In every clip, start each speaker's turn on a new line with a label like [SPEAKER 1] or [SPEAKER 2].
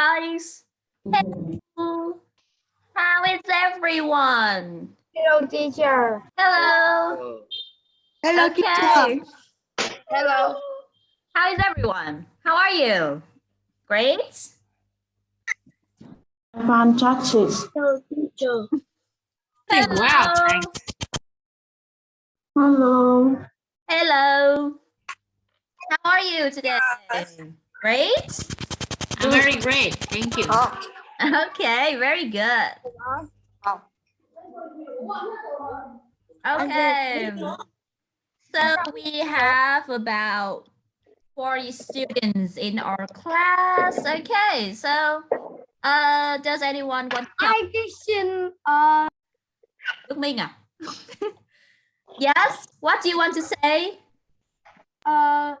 [SPEAKER 1] guys. Hello. How is everyone?
[SPEAKER 2] Hello, teacher.
[SPEAKER 1] Hello.
[SPEAKER 2] Hello,
[SPEAKER 1] Okay.
[SPEAKER 2] Hello.
[SPEAKER 1] How is everyone? How are you? Great.
[SPEAKER 3] Fantastic.
[SPEAKER 2] Hello, teacher.
[SPEAKER 1] Hello.
[SPEAKER 4] Wow, thanks.
[SPEAKER 3] Hello.
[SPEAKER 1] Hello. How are you today? Great.
[SPEAKER 4] I'm very great. Thank you.
[SPEAKER 1] Okay, very good. Okay. So we have about 40 students in our class. Okay, so uh, does anyone want to help
[SPEAKER 2] Hi, teacher. Uh,
[SPEAKER 1] Đức Minh à? yes, what do you want to say?
[SPEAKER 2] uh,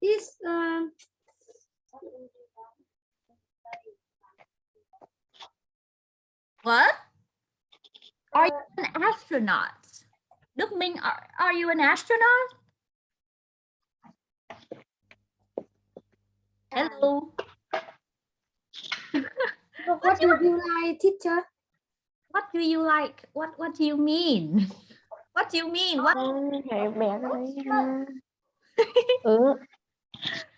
[SPEAKER 2] is um.
[SPEAKER 1] What? Are you an astronaut? Đức Minh, are, are you an astronaut? Hello.
[SPEAKER 2] What do you like, teacher?
[SPEAKER 1] What do you like? What what do you mean? What do you mean? What
[SPEAKER 3] ha. Ừ.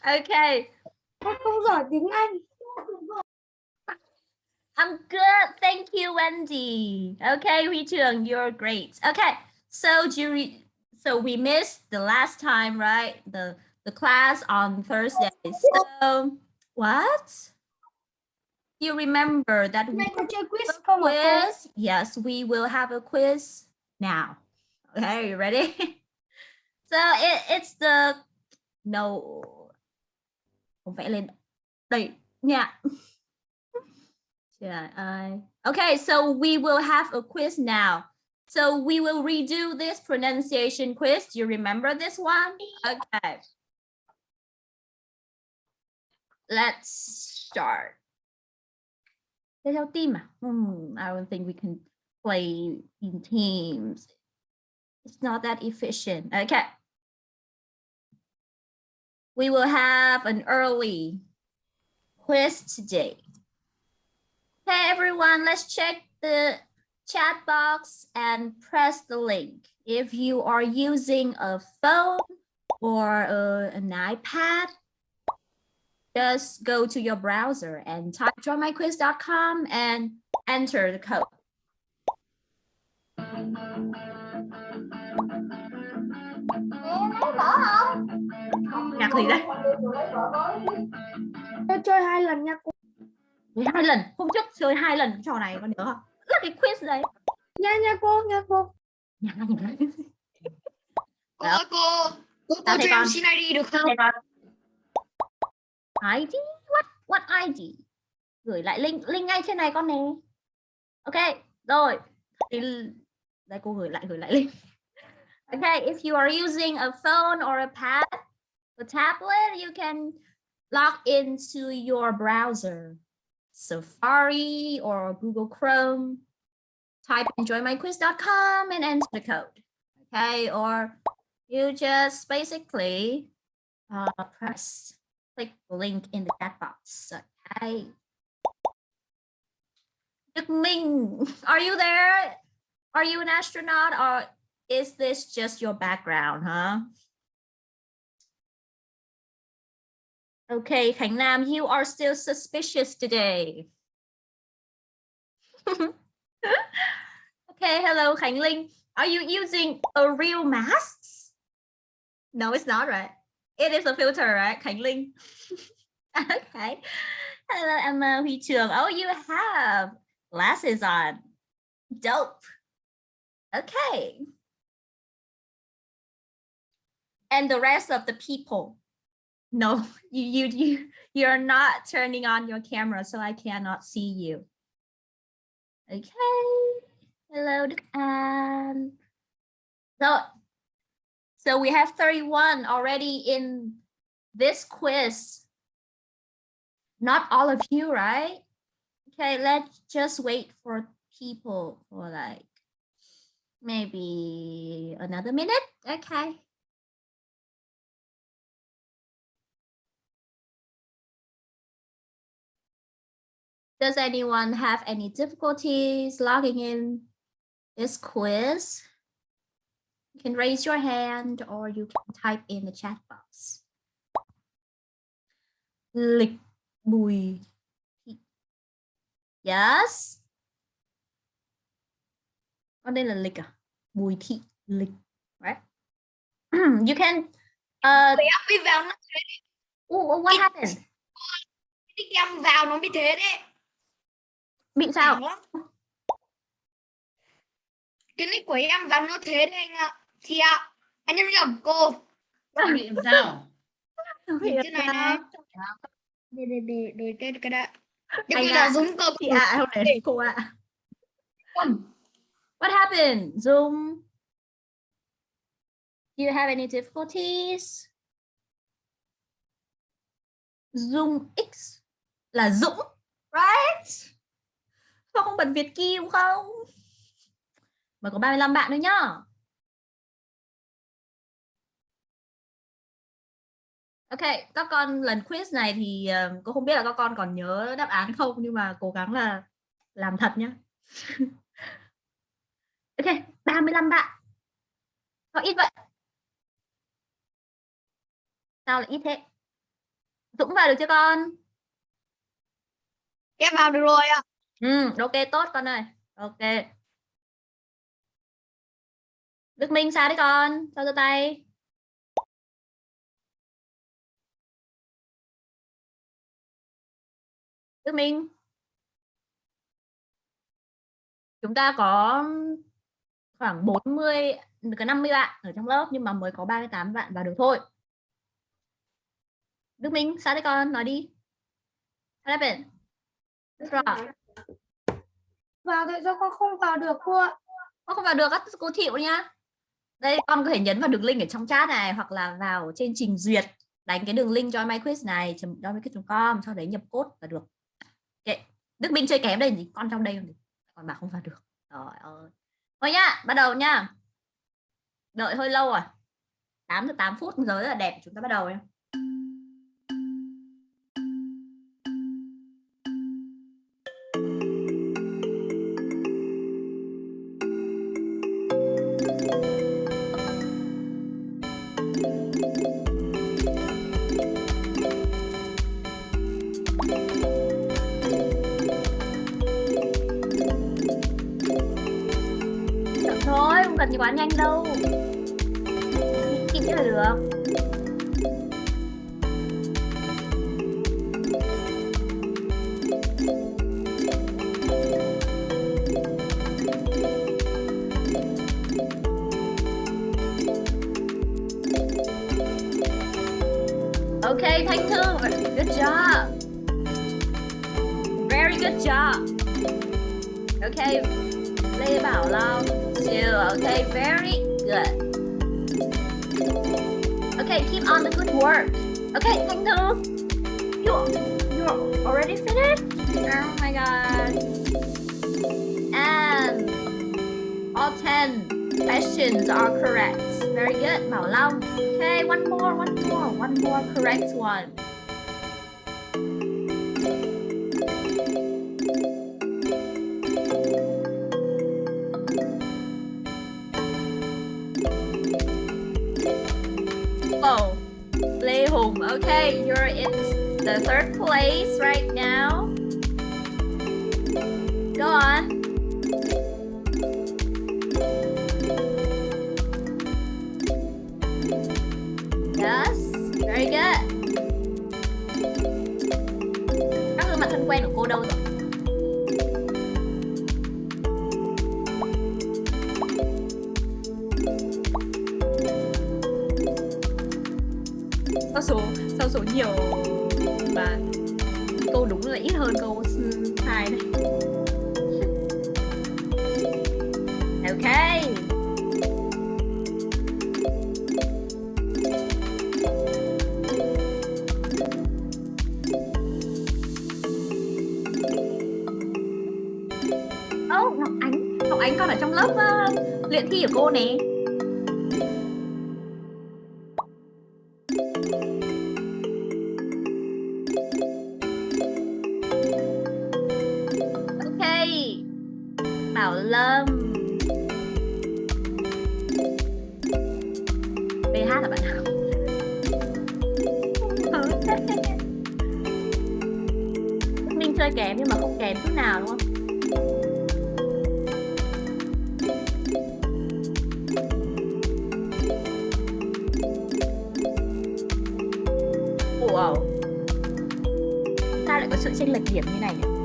[SPEAKER 1] okay.
[SPEAKER 2] Con không giỏi tiếng Anh.
[SPEAKER 1] I'm good. Thank you, Wendy. Okay, Huy Trường, you're great. Okay, so re- so we missed the last time, right? The the class on Thursday. So what? You remember that we
[SPEAKER 2] quiz
[SPEAKER 1] quiz? Yes, we will have a quiz now. Okay, you ready? so it, it's the no. Không vẽ lên đây nha. Yeah, I okay, so we will have a quiz now. So we will redo this pronunciation quiz. Do you remember this one? Okay. Let's start. Thế theo team à? Hmm, I don't think we can play in teams. It's not that efficient. Okay. We will have an early quiz today. Okay, everyone, let's check the chat box and press the link. If you are using a phone or uh, an iPad, just go to your browser and type joinmyquiz.com and enter the code. Nhạc gì đây?
[SPEAKER 2] Tôi chơi hai lần nha cô.
[SPEAKER 1] Hai lần, hôm trước chơi hai lần cái trò này con nhớ không? Là cái quiz đấy.
[SPEAKER 2] Nha nha cô, nha cô.
[SPEAKER 1] Nhạc nhạc.
[SPEAKER 4] Cô ơi cô, cô, cô cho em xin ID được không?
[SPEAKER 1] ID? What? What ID? Gửi lại link link ngay trên này con nè. Ok, rồi. Thì đây cô gửi lại gửi lại link. Okay, if you are using a phone or a pad, a tablet, you can log into your browser, Safari or Google Chrome. Type in joinmyquiz.com and enter the code. Okay, or you just basically uh, press click the link in the chat box. Okay. Đức are you there? Are you an astronaut or is this just your background, huh? Okay, Khánh Nam, you are still suspicious today. okay, hello, Khánh Linh. Are you using a real mask? No, it's not, right? It is a filter, right, Khánh Linh? okay. Hello, Emma Huy Trường. Oh, you have glasses on. Dope. Okay. And the rest of the people. No, you you you you're not turning on your camera, so I cannot see you. Okay. Hello, um, so so we have 31 already in this quiz. Not all of you, right? Okay, let's just wait for people for like maybe another minute. Okay. Does anyone have any difficulties logging in this quiz? You can raise your hand or you can type in the chat box. Lịch Bùi Thị. Yes. Con đây là lịch à? Bùi Thị lịch. Right? you can uh,
[SPEAKER 2] đi vào nó
[SPEAKER 1] oh, what happened?
[SPEAKER 2] đi em vào nó bị thế đấy.
[SPEAKER 1] Bị sao?
[SPEAKER 2] Cái nick của em vào nó thế đấy anh ạ. Thì ạ, anh em nhầm cô.
[SPEAKER 4] Bị làm sao?
[SPEAKER 2] Nhìn trên này này. Đổi đổi đổi đổi cái cái đã. Đây
[SPEAKER 1] ạ.
[SPEAKER 2] là giống cờ
[SPEAKER 1] Chị ạ, không để cô ạ. What happened? Zoom? Do you have any difficulties? Zoom X là Dũng, right? Sao không bật Việt Kim không? Mà có 35 bạn nữa nhá. Ok, các con lần quiz này thì ờ, cô không biết là các con còn nhớ đáp án không nhưng mà cố gắng là làm thật nhá. ok, 35 bạn. Sao ít vậy? Sao lại ít thế? Dũng vào được chưa con?
[SPEAKER 2] Em vào được rồi ạ.
[SPEAKER 1] Ừ, ok tốt con ơi. Ok. Đức Minh sao đấy con? Sao giơ tay? Đức Minh. Chúng ta có khoảng 40 có 50 bạn ở trong lớp nhưng mà mới có 38 bạn vào được thôi. Đức Minh, sao đấy con? Nói đi. What happened? What's wrong?
[SPEAKER 2] Vào tại sao con không vào được cô ạ?
[SPEAKER 1] Con không vào được á, cô chịu nhá. Đây con có thể nhấn vào đường link ở trong chat này hoặc là vào trên trình duyệt đánh cái đường link cho myquiz này joinmyquiz.com sau đấy nhập code là được. okay. Đức Minh chơi kém đây gì con trong đây còn còn bà không vào được. Rồi ơi. Thôi nhá, bắt đầu nhá. Đợi hơi lâu à? rồi. 8 giờ 8 phút giới rất là đẹp, chúng ta bắt đầu nhá. Quá nhanh đâu. Kịp là được. Okay, Thanh Thư, good job. Very good job. Okay, Lê Bảo Long, two. Okay, very good. Okay, keep on the good work. Okay, thank you. you you already finished? Oh my god. And all ten questions are correct. Very good, Bảo Long. Okay, one more, one more, one more correct one. You're in the third place right now. Sự chênh lệch điểm như này nhỉ?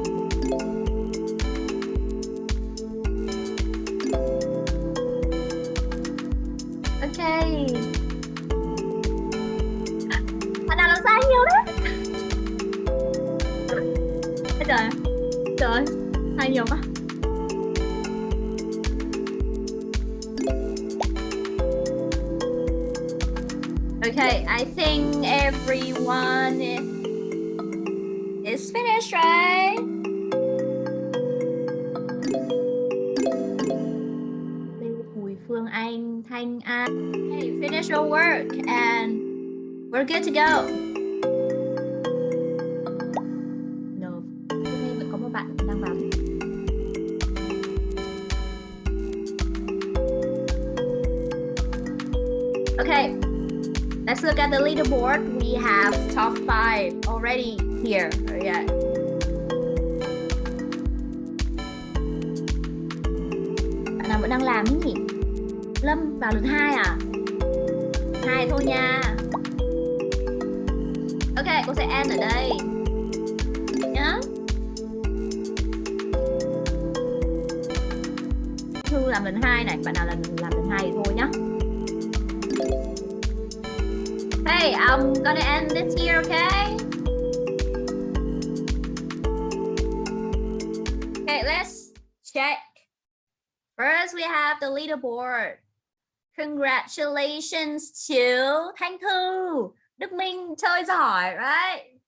[SPEAKER 1] Chơi giỏi, đấy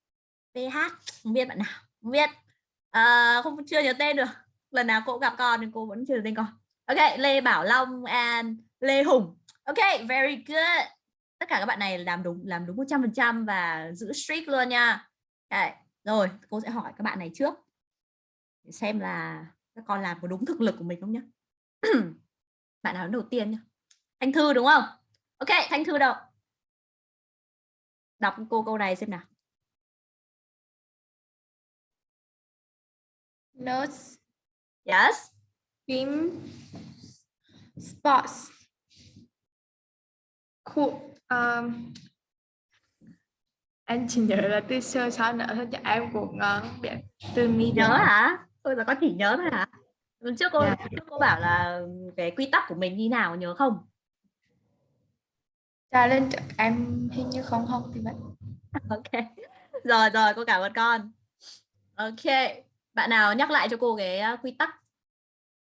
[SPEAKER 1] th không biết bạn nào, không biết. À, không chưa nhớ tên được. Lần nào cô gặp con nhưng cô vẫn chưa nhớ tên con. Ok, Lê Bảo Long and Lê Hùng. Ok, very good tất cả các bạn này làm đúng làm đúng 100% và giữ streak luôn nha Đấy. rồi cô sẽ hỏi các bạn này trước để xem là các con làm có đúng thực lực của mình không nhá. bạn nào đầu tiên nhá thanh thư đúng không ok thanh thư đâu đọc cô câu này xem nào.
[SPEAKER 3] Notes,
[SPEAKER 1] yes.
[SPEAKER 3] Team, sports. Cool. Um, anh chỉ nhớ là từ sơ sao nữa thôi chứ em cũng ngon biết từ mi
[SPEAKER 1] nhớ hả? Tôi là có chỉ nhớ thôi hả? Lần trước cô
[SPEAKER 3] Dạ.
[SPEAKER 1] trước cô bảo là cái quy tắc của mình như nào nhớ không
[SPEAKER 3] challenge lên em hình như không học thì vậy.
[SPEAKER 1] ok. Rồi rồi, cô cảm ơn con. Ok, bạn nào nhắc lại cho cô cái quy tắc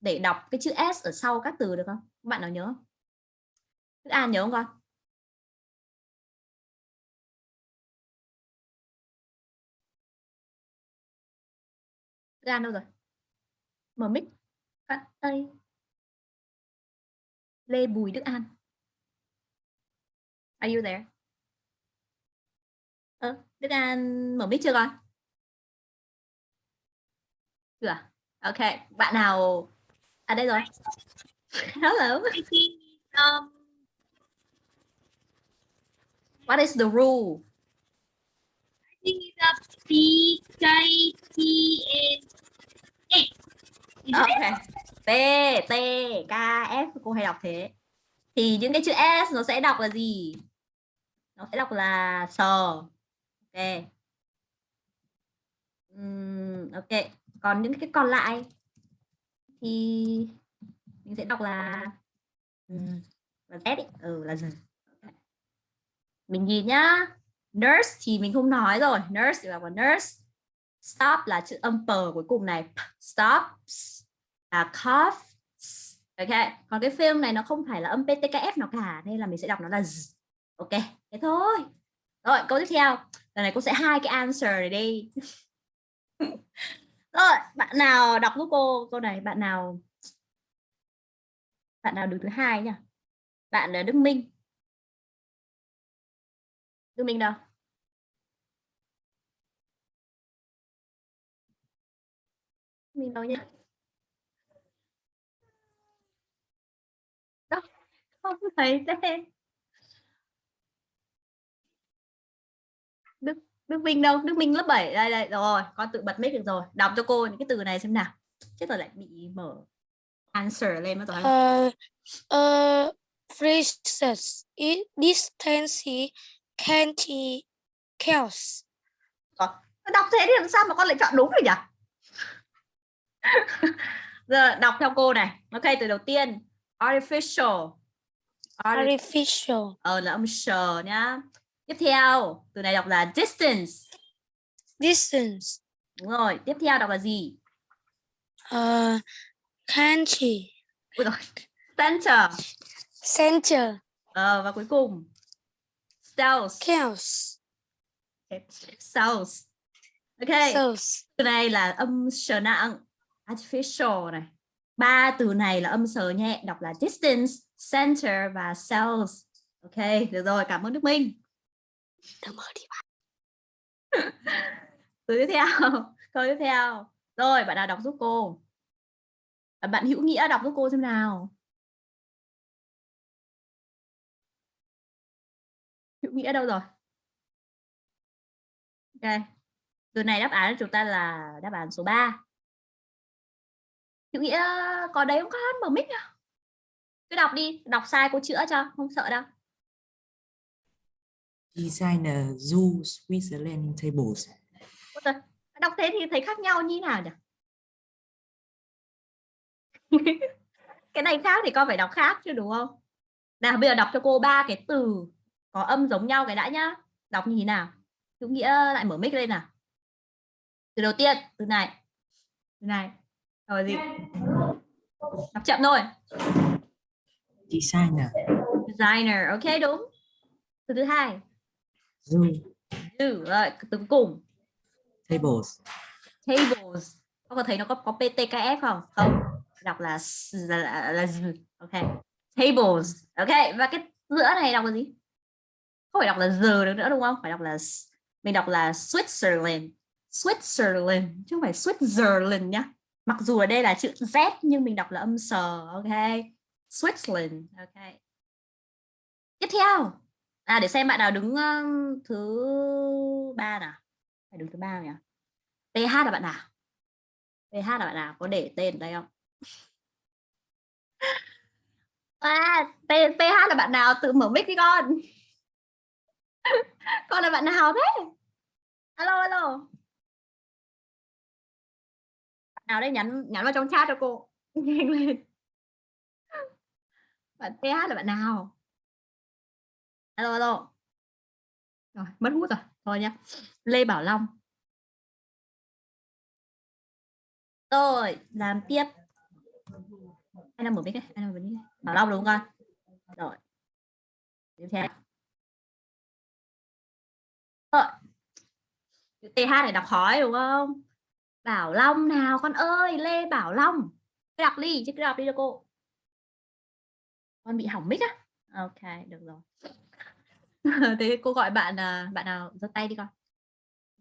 [SPEAKER 1] để đọc cái chữ s ở sau các từ được không? Bạn nào nhớ không? Đức An nhớ không con? Đức An đâu rồi? Mở mic. Cắt tay Lê Bùi Đức An. Are you there? Ơ, Đức An mở mic chưa con? Chưa à? Ok, bạn nào à đây rồi. Hello.
[SPEAKER 2] Um,
[SPEAKER 1] What is the rule?
[SPEAKER 2] I think it's a P K T N A.
[SPEAKER 1] Ok. T T K S cô hay đọc thế. Thì những cái chữ S nó sẽ đọc là gì? Nó sẽ đọc là sờ. Ok. uhm, ok. Còn những cái còn lại thì mình sẽ đọc là ừ, là Z ấy. Ừ là gì? okay. Mình nhìn nhá. Nurse thì mình không nói rồi. Nurse thì là là nurse. Stop là chữ âm pờ cuối cùng này. stops Stop là cough. Ok. Còn cái film này nó không phải là âm PTKF nào cả nên là mình sẽ đọc nó là z. Ok. Thế thôi. Rồi, câu tiếp theo. Lần này cô sẽ hai cái answer này đi. Rồi, bạn nào đọc giúp cô câu này, bạn nào bạn nào đứng thứ hai nhỉ? Bạn là Đức Minh. Đức Minh đâu? Mình đâu nhỉ? Đâu? Không thấy tên. Đức Đức Minh đâu? Đức Minh lớp 7 đây đây rồi con tự bật mic được rồi. Đọc cho cô những cái từ này xem nào. Chết rồi lại bị mở answer lên mất rồi.
[SPEAKER 3] Uh, uh, phrases. It distance canty chaos.
[SPEAKER 1] Đọc thế thì làm sao mà con lại chọn đúng được nhỉ? Giờ đọc theo cô này. Ok từ đầu tiên. Artificial. Arti-
[SPEAKER 3] Artificial.
[SPEAKER 1] ờ là âm sờ nhá tiếp theo từ này đọc là distance
[SPEAKER 3] Distance.
[SPEAKER 1] đúng rồi tiếp theo đọc là gì
[SPEAKER 3] Uh.
[SPEAKER 1] Ui rồi. center
[SPEAKER 3] Center.
[SPEAKER 1] ờ và cuối cùng cells
[SPEAKER 3] Chaos.
[SPEAKER 1] cells ok
[SPEAKER 3] Cells.
[SPEAKER 1] từ này là âm sờ nặng artificial này ba từ này là âm sờ nhẹ đọc là distance center và cells. Ok được rồi cảm ơn đức minh.
[SPEAKER 3] Đừng mở đi.
[SPEAKER 1] từ tiếp theo câu tiếp theo. Rồi bạn nào đọc giúp cô? À, bạn hữu nghĩa đọc giúp cô xem nào. Hữu nghĩa đâu rồi? Ok từ này đáp án của chúng ta là đáp án số 3 hữu nghĩa có đấy không con mở mic à cứ đọc đi đọc sai cô chữa cho không sợ đâu.
[SPEAKER 5] Designer Zoo Switzerland tables.
[SPEAKER 1] Ôi đọc thế thì thấy khác nhau như nào nhỉ? Cái này khác thì con phải đọc khác chứ đúng không? Nào bây giờ đọc cho cô ba cái từ có âm giống nhau cái đã nhá. Đọc như thế nào? Hữu nghĩa lại mở mic lên nào. Từ đầu tiên từ này. Từ này. Rồi gì? Đọc chậm thôi
[SPEAKER 5] Designer.
[SPEAKER 1] Designer. Ok đúng. Từ thứ hai.
[SPEAKER 5] Zoo.
[SPEAKER 1] Từ rồi từ cuối cùng.
[SPEAKER 5] Tables.
[SPEAKER 1] tables. Có thấy nó có có ptkf không? Không. Đọc là là, là, là ok. Tables. Ok và cái giữa này đọc là gì? Không phải đọc là giờ được nữa đúng không? Phải đọc là mình đọc là Switzerland. Switzerland. Chứ không phải Switzerland nhá. Mặc dù ở đây là chữ z nhưng mình đọc là âm sờ. Ok Switzerland. Ok. Tiếp theo. À để xem bạn nào đứng uh, thứ ba nào. Phải đứng thứ ba nhỉ? PH là bạn nào? PH là bạn nào? Có để tên ở đây không? À TH PH là bạn nào? Tự mở mic đi con. Con là bạn nào thế? Alo alo. Bạn nào đây? Nhắn nhắn vào trong chat cho cô. Nhanh lên bạn PH là bạn nào? Alo alo. Rồi, mất hút rồi. Thôi nhá. Lê Bảo Long. Rồi làm tiếp. Ai đang mở mic ai đang mở mic? Bảo Long đúng không con? Rồi. Tiếp theo. Rồi TH này đọc khói đúng không? Bảo Long nào con ơi? Lê Bảo Long. Đọc đi, chứ cứ đọc đi cho cô con bị hỏng mic á. Ok, được rồi. Thế cô gọi bạn à, bạn nào giơ tay đi con.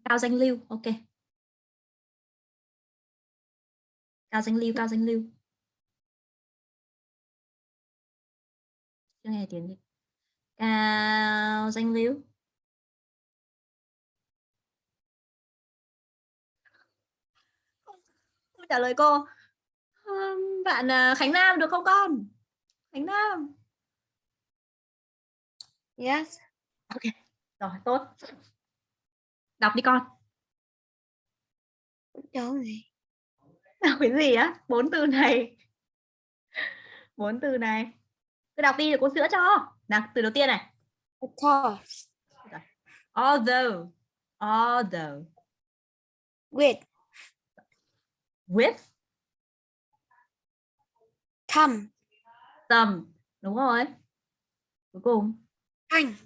[SPEAKER 1] Cao danh lưu, ok. Cao danh lưu, cao danh lưu. Chưa nghe tiếng gì. Cao danh lưu. Trả lời cô. Bạn à, Khánh Nam được không con? Khánh Nam
[SPEAKER 3] Yes.
[SPEAKER 1] rồi tốt. Đọc đi con.
[SPEAKER 3] Cháu gì?
[SPEAKER 1] đọc cái gì á? Bốn từ này. Bốn từ này. Cứ đọc đi để cô sữa cho. Nào từ đầu tiên này.
[SPEAKER 3] Of course.
[SPEAKER 1] although. Although.
[SPEAKER 3] With.
[SPEAKER 1] with.
[SPEAKER 3] Come.
[SPEAKER 1] Some đúng rồi. Cuối cùng.
[SPEAKER 3] Thank.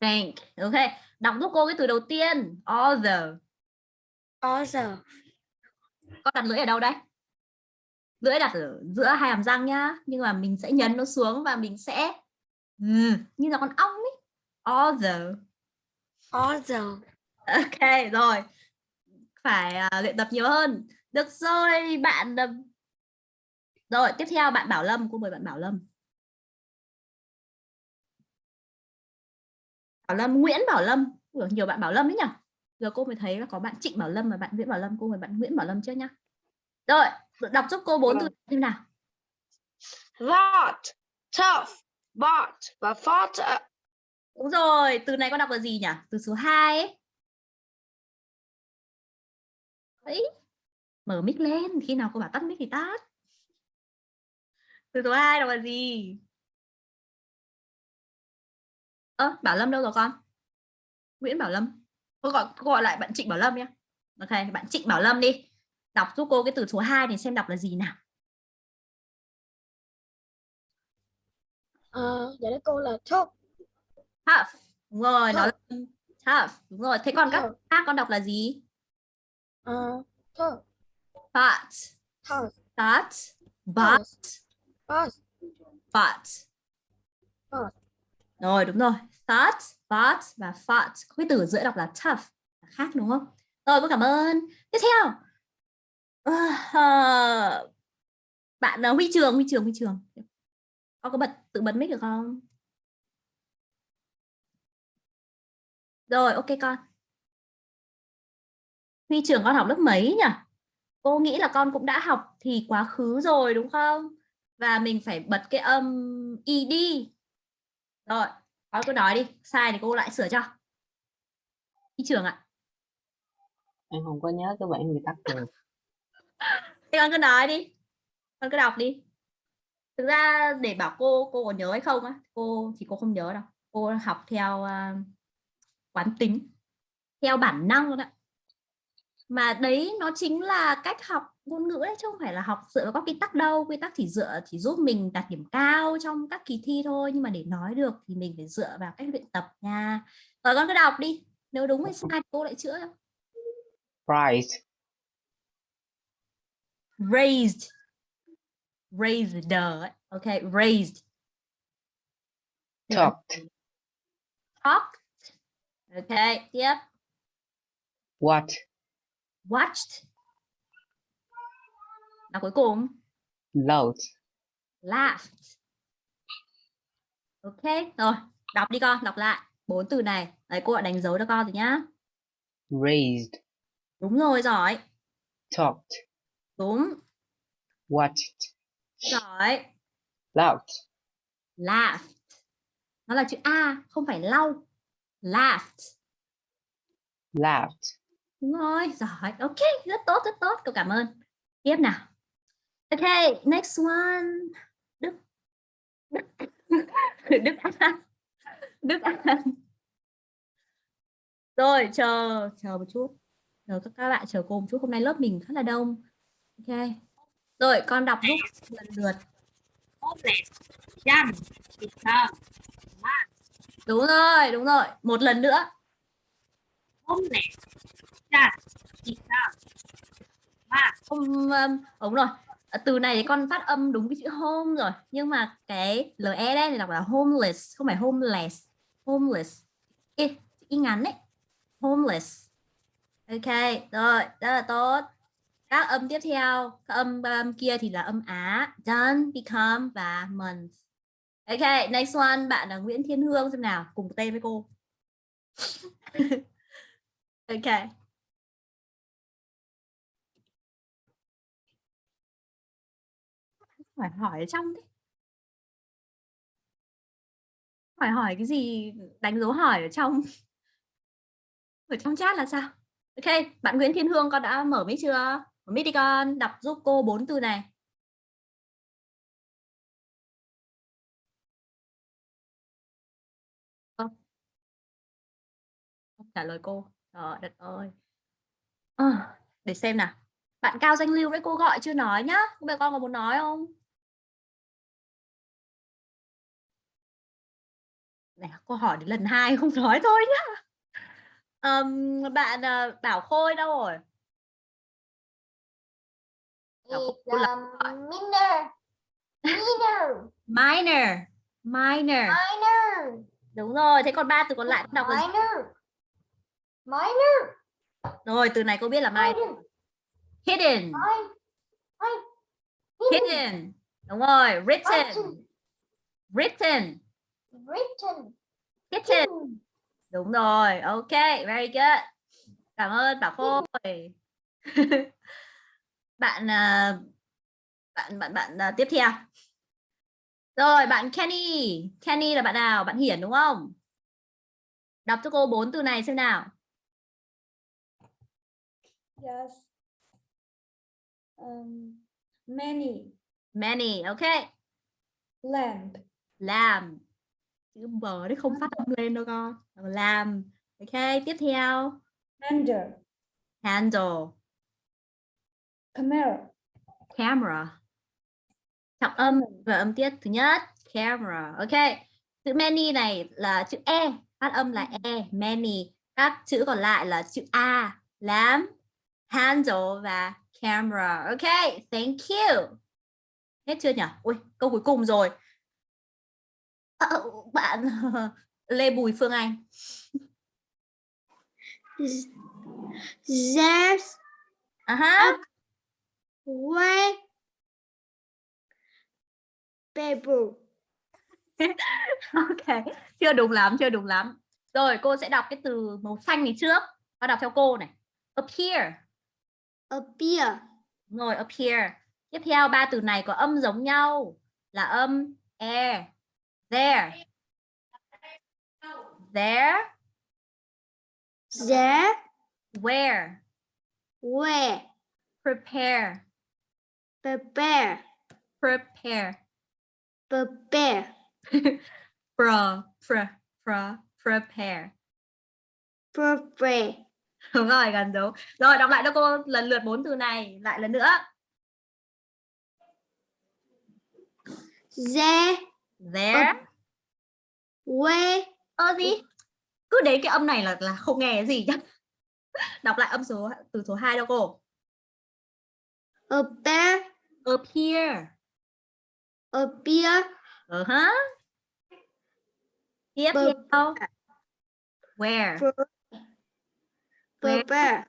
[SPEAKER 1] thank. Ok đọc giúp cô cái từ đầu tiên. Although
[SPEAKER 3] Also.
[SPEAKER 1] con đặt lưỡi ở đâu đấy? Lưỡi đặt ở giữa hai hàm răng nhá nhưng mà mình sẽ nhấn nó xuống và mình sẽ ừ, như là con ong ấy. Although
[SPEAKER 3] Also.
[SPEAKER 1] ok rồi. Phải à, luyện tập nhiều hơn. Được rồi bạn à, rồi tiếp theo bạn Bảo Lâm cô mời bạn Bảo Lâm. Bảo Lâm Nguyễn Bảo Lâm. Ủa, nhiều bạn Bảo Lâm đấy nhỉ? Giờ cô mới thấy là có bạn Trịnh Bảo Lâm và bạn Nguyễn Bảo Lâm. Cô mời bạn Nguyễn Bảo Lâm trước nhá. Rồi đọc giúp cô bốn từ
[SPEAKER 3] Vâng.
[SPEAKER 1] xem nào.
[SPEAKER 3] That, tough, but và fought
[SPEAKER 1] đúng rồi từ này con đọc là gì nhỉ? Từ số 2 ấy. Đấy. mở mic lên khi nào cô bảo tắt mic thì tắt từ số 2 đọc là gì? Ơ Bảo Lâm đâu rồi con? Nguyễn Bảo Lâm. Cô gọi cô gọi lại bạn Trịnh Bảo Lâm nhé ok bạn Trịnh Bảo Lâm đi. Đọc giúp cô cái từ số 2 này xem đọc là gì nào.
[SPEAKER 3] Ờ, dạ đấy cô là tough.
[SPEAKER 1] tough đúng rồi nó là tough đúng rồi. Thế còn các
[SPEAKER 3] Tough.
[SPEAKER 1] khác con đọc là gì?
[SPEAKER 3] Ờ, tough,
[SPEAKER 1] but
[SPEAKER 3] tough,
[SPEAKER 1] but but
[SPEAKER 3] but,
[SPEAKER 1] but
[SPEAKER 3] But.
[SPEAKER 1] rồi đúng rồi. Thought but và fought cái từ ở giữa đọc là tough là khác đúng không? Rồi cô cảm ơn. Tiếp theo. Ờ, bạn ờ, huy trường huy trường huy trường. Con có bật tự bật mic được không? Rồi ok con. Huy trường con học lớp mấy nhỉ? Cô nghĩ là con cũng đã học thì quá khứ rồi đúng không và mình phải bật cái âm ed rồi con cứ nói đi sai thì cô lại sửa cho. Huy trường ạ.
[SPEAKER 6] Em không có nhớ cái bản quy tắc rồi.
[SPEAKER 1] Thế con cứ nói đi con cứ đọc đi. Thực ra để bảo cô cô có nhớ hay không á cô thì cô không nhớ đâu. Cô học theo à, quán tính theo bản năng luôn ạ mà đấy nó chính là cách học ngôn ngữ đấy chứ không phải là học dựa vào các quy tắc đâu. Quy tắc chỉ dựa chỉ giúp mình đạt điểm cao trong các kỳ thi thôi. Nhưng mà để nói được thì mình phải dựa vào cách luyện tập nha. Rồi con cứ đọc đi nếu đúng hay sai cô lại chữa cho.
[SPEAKER 6] price
[SPEAKER 1] raised. Raised ok raised.
[SPEAKER 6] Talked.
[SPEAKER 1] Talked. Ok tiếp.
[SPEAKER 6] What
[SPEAKER 1] watched. Và cuối cùng.
[SPEAKER 6] Loud
[SPEAKER 1] laughed. Ok rồi đọc đi con đọc lại. Bốn từ này. Đấy cô đã đánh dấu cho con rồi nhá.
[SPEAKER 6] Raised.
[SPEAKER 1] Đúng rồi giỏi.
[SPEAKER 6] Talked.
[SPEAKER 1] Đúng.
[SPEAKER 6] Watched.
[SPEAKER 1] Giỏi.
[SPEAKER 6] Loud
[SPEAKER 1] laughed. Nó là chữ a không phải lau. Laughed.
[SPEAKER 6] Laughed
[SPEAKER 1] Đúng rồi, giỏi. Ok, rất tốt, rất tốt. Cậu cảm ơn. Tiếp nào. Ok, next one. Đức. Đức. Đức An. Đức An. Rồi, chờ, chờ một chút. Chờ các các bạn chờ cô một chút. Hôm nay lớp mình khá là đông. Ok. Rồi, con đọc giúp lần lượt. Đúng rồi, đúng rồi. Một lần nữa.
[SPEAKER 2] homeless, young, become, man,
[SPEAKER 1] Không, um, đúng rồi. À, từ này thì con phát âm đúng cái chữ home rồi. Nhưng mà cái LE đấy thì đọc là homeless, không phải homeless. Homeless. Y, y ngắn đấy. Homeless. Ok, rồi, rất là tốt. Các âm tiếp theo, các âm um, kia thì là âm Á. Done, become và month. Ok, next one, bạn là Nguyễn Thiên Hương xem nào, cùng tên với cô. ok. Phải hỏi ở trong thế phải hỏi cái gì? Đánh dấu hỏi ở trong. Ở trong chat là sao? Ok bạn Nguyễn Thiên Hương con đã mở mic chưa? Mở mic đi con đọc giúp cô bốn từ này. Không trả lời cô. Trời đất ơi. À, để xem nào. Bạn Cao Danh Lưu với cô gọi chưa nói nhá. Bây giờ con có muốn nói không? Này cô hỏi đến lần hai không nói thôi nhá Ờm, bạn ờ, Bảo Khôi đâu rồi là gọi.
[SPEAKER 7] minor. Minor.
[SPEAKER 1] minor minor
[SPEAKER 7] Minor.
[SPEAKER 1] đúng rồi thế còn ba từ còn lại đọc là?
[SPEAKER 7] Minor. Minor.
[SPEAKER 1] rồi từ này cô biết là minor Hidden.
[SPEAKER 7] hidden
[SPEAKER 1] đúng rồi written
[SPEAKER 7] Written.
[SPEAKER 1] Written. hidden
[SPEAKER 7] Hidden.
[SPEAKER 1] Đúng rồi. Ok, very good. Cảm ơn Bảo Khôi. bạn à, bạn bạn bạn à, tiếp theo. Rồi, bạn Kenny. Kenny là bạn nào? Bạn Hiển đúng không? Đọc cho cô bốn từ này xem nào.
[SPEAKER 7] Yes. Um, many.
[SPEAKER 1] Many, ok.
[SPEAKER 7] Lamp.
[SPEAKER 1] Làm. Chữ bờ đấy không phát âm lên đâu con. Làm. Ok, tiếp theo.
[SPEAKER 7] Handle.
[SPEAKER 1] Handle.
[SPEAKER 7] Camera.
[SPEAKER 1] Camera. Trọng âm và âm tiết thứ nhất. Camera. Ok. Chữ many này là chữ E. Phát âm là E. Many. Các chữ còn lại là chữ A. Làm. Handle và camera. Ok. Thank you. Hết chưa nhỉ? Ui, câu cuối cùng rồi. Ờ, bạn Lê Bùi Phương Anh.
[SPEAKER 3] There's
[SPEAKER 1] À ha.
[SPEAKER 3] way paper.
[SPEAKER 1] Ok, chưa đúng lắm, chưa đúng lắm. Rồi, cô sẽ đọc cái từ màu xanh này trước. Và đọc theo cô này. Appear.
[SPEAKER 3] Appear.
[SPEAKER 1] Rồi, appear. Tiếp theo ba từ này có âm giống nhau là âm air. There. There.
[SPEAKER 3] There
[SPEAKER 1] Where.
[SPEAKER 3] where
[SPEAKER 1] Prepare.
[SPEAKER 3] prepare
[SPEAKER 1] Prepare.
[SPEAKER 3] prepare
[SPEAKER 1] Pro. Pre. Pro. Prepare.
[SPEAKER 3] prepare
[SPEAKER 1] Đúng rồi, gần đúng. Rồi, đọc lại cho cô lần lượt bốn từ này. Lại lần nữa.
[SPEAKER 3] there
[SPEAKER 1] There.
[SPEAKER 3] Where
[SPEAKER 1] Ơ gì? Cứ đến cái âm này là là không nghe gì nhá. Đọc lại âm số từ số 2 đâu cô.
[SPEAKER 3] appear
[SPEAKER 1] Appear.
[SPEAKER 3] appear
[SPEAKER 1] Ờ hả? Tiếp theo. Where?
[SPEAKER 3] pre- prepare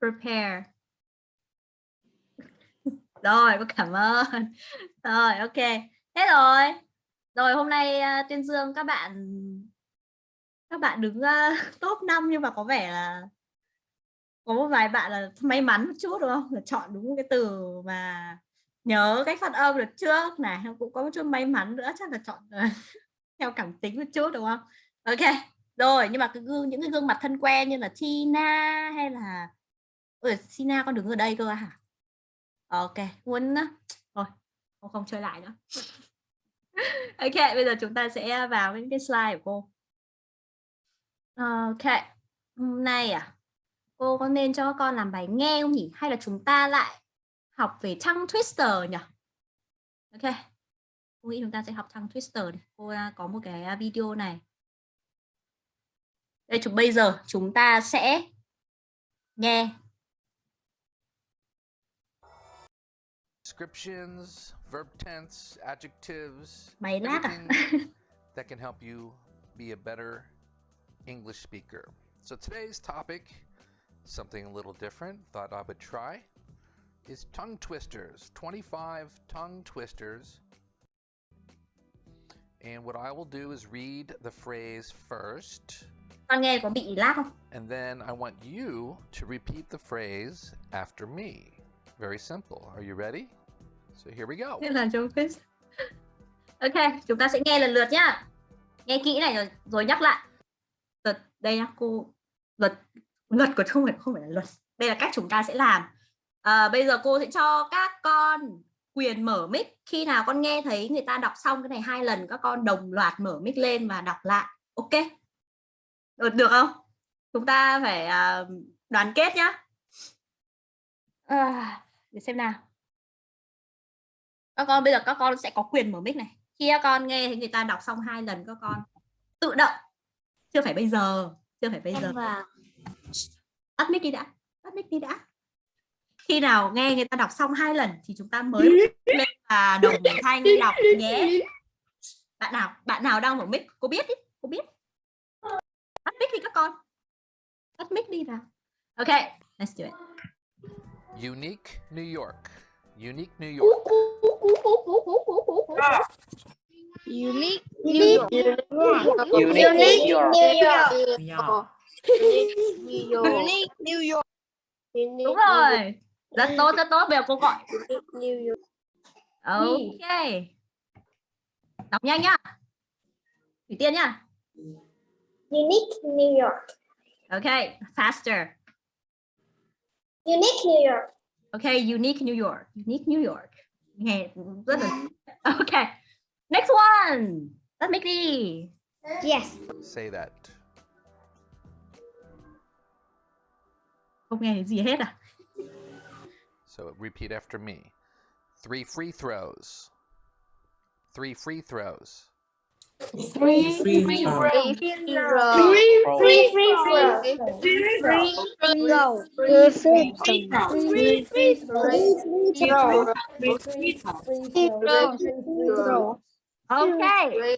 [SPEAKER 1] Prepare. Rồi, cô cảm ơn. Rồi, ok. Hết rồi. Rồi hôm nay à, Tuyên Dương các bạn các bạn đứng uh, top 5 nhưng mà có vẻ là có một vài bạn là may mắn một chút đúng không? Là chọn đúng cái từ mà nhớ cách phát âm được trước này, cũng có một chút may mắn nữa chắc là chọn à, theo cảm tính một chút đúng không? Ok. Rồi, nhưng mà cái gương những cái gương mặt thân quen như là Tina hay là Ôi, Tina con đứng ở đây cơ hả? Ok, muốn thôi, không không chơi lại nữa. ok, bây giờ chúng ta sẽ vào những cái slide của cô. Ok, hôm nay à, cô có nên cho con làm bài nghe không nhỉ? Hay là chúng ta lại học về tongue twister nhỉ? Ok, cô nghĩ chúng ta sẽ học tongue twister đi. Cô à, có một cái à, video này. Đây, chúng bây giờ chúng ta sẽ nghe
[SPEAKER 8] descriptions, verb tense, adjectives,
[SPEAKER 1] Mày lát à?
[SPEAKER 8] everything that can help you be a better English speaker. So today's topic, something a little different, thought I would try, is tongue twisters. 25 tongue twisters. And what I will do is read the phrase first,
[SPEAKER 1] Con nghe có bị lag không?
[SPEAKER 8] and then I want you to repeat the phrase after me. Very simple. Are you ready? So here we go.
[SPEAKER 1] Thế là trong quiz. Ok, chúng ta sẽ nghe lần lượt nhá. Nghe kỹ này rồi, rồi nhắc lại. Luật đây nhá, cô luật luật của không phải không phải là luật. Đây là cách chúng ta sẽ làm. À, bây giờ cô sẽ cho các con quyền mở mic khi nào con nghe thấy người ta đọc xong cái này hai lần các con đồng loạt mở mic lên và đọc lại. Ok. Được, được không? Chúng ta phải à, đoàn kết nhá. À, để xem nào. Các con bây giờ các con sẽ có quyền mở mic này. Khi các con nghe thấy người ta đọc xong hai lần các con tự động. Chưa phải bây giờ chưa phải bây giờ. tắt mic đi đã tắt mic đi đã. Khi nào nghe người ta đọc xong hai lần thì chúng ta mới lên và đồng thanh đọc nhé. Bạn nào bạn nào đang mở mic cô biết ý cô biết. Tắt mic đi các con. Tắt mic đi nào. Ok let's do it
[SPEAKER 8] Unique New York. Unique New York.
[SPEAKER 3] Unique.
[SPEAKER 6] Unique New York.
[SPEAKER 5] New York.
[SPEAKER 3] Unique New York.
[SPEAKER 1] đúng rồi rất tốt rất tốt bây giờ cô gọi
[SPEAKER 3] New York.
[SPEAKER 1] ok đọc nhanh nhá thủy tiên nhá
[SPEAKER 9] Unique New York.
[SPEAKER 1] ok faster
[SPEAKER 9] Unique New York.
[SPEAKER 1] ok unique New York unique New York nghe rất là ok next one let's make đi
[SPEAKER 9] Yes.
[SPEAKER 8] Say that.
[SPEAKER 1] không nghe thấy gì hết à
[SPEAKER 8] So repeat after me. Three free throws. Three free throws.
[SPEAKER 5] Free
[SPEAKER 3] Free.
[SPEAKER 9] Free free.
[SPEAKER 3] Free throw.
[SPEAKER 9] Free free
[SPEAKER 3] Free free throw.
[SPEAKER 7] Free throw.
[SPEAKER 1] ok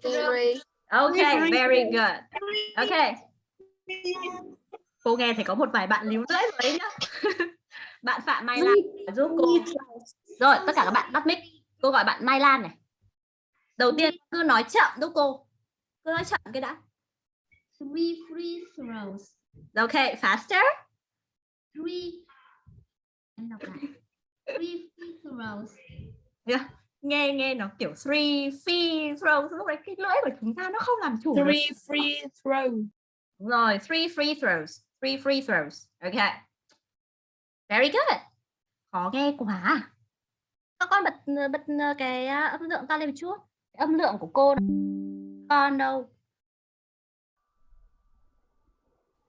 [SPEAKER 3] Free.
[SPEAKER 1] ok very good ok cô nghe thấy có một vài bạn líu lưỡi rồi đấy nhá bạn phạm mai lan giúp cô rồi tất cả các bạn tắt mic cô gọi bạn mai lan này đầu tiên cứ nói chậm giúp cô cứ nói chậm cái đã
[SPEAKER 2] Three free throws.
[SPEAKER 1] ok faster
[SPEAKER 2] Three. Em đọc lại. Three free throws.
[SPEAKER 1] nghe nghe nó kiểu three free throws lúc đấy cái lưỡi của chúng ta nó không làm chủ được.
[SPEAKER 3] Three free throw.
[SPEAKER 1] Đúng rồi three free throws three free throws ok very good khó nghe quá à. các con bật bật cái à, âm lượng ta lên một chút âm lượng của cô con đâu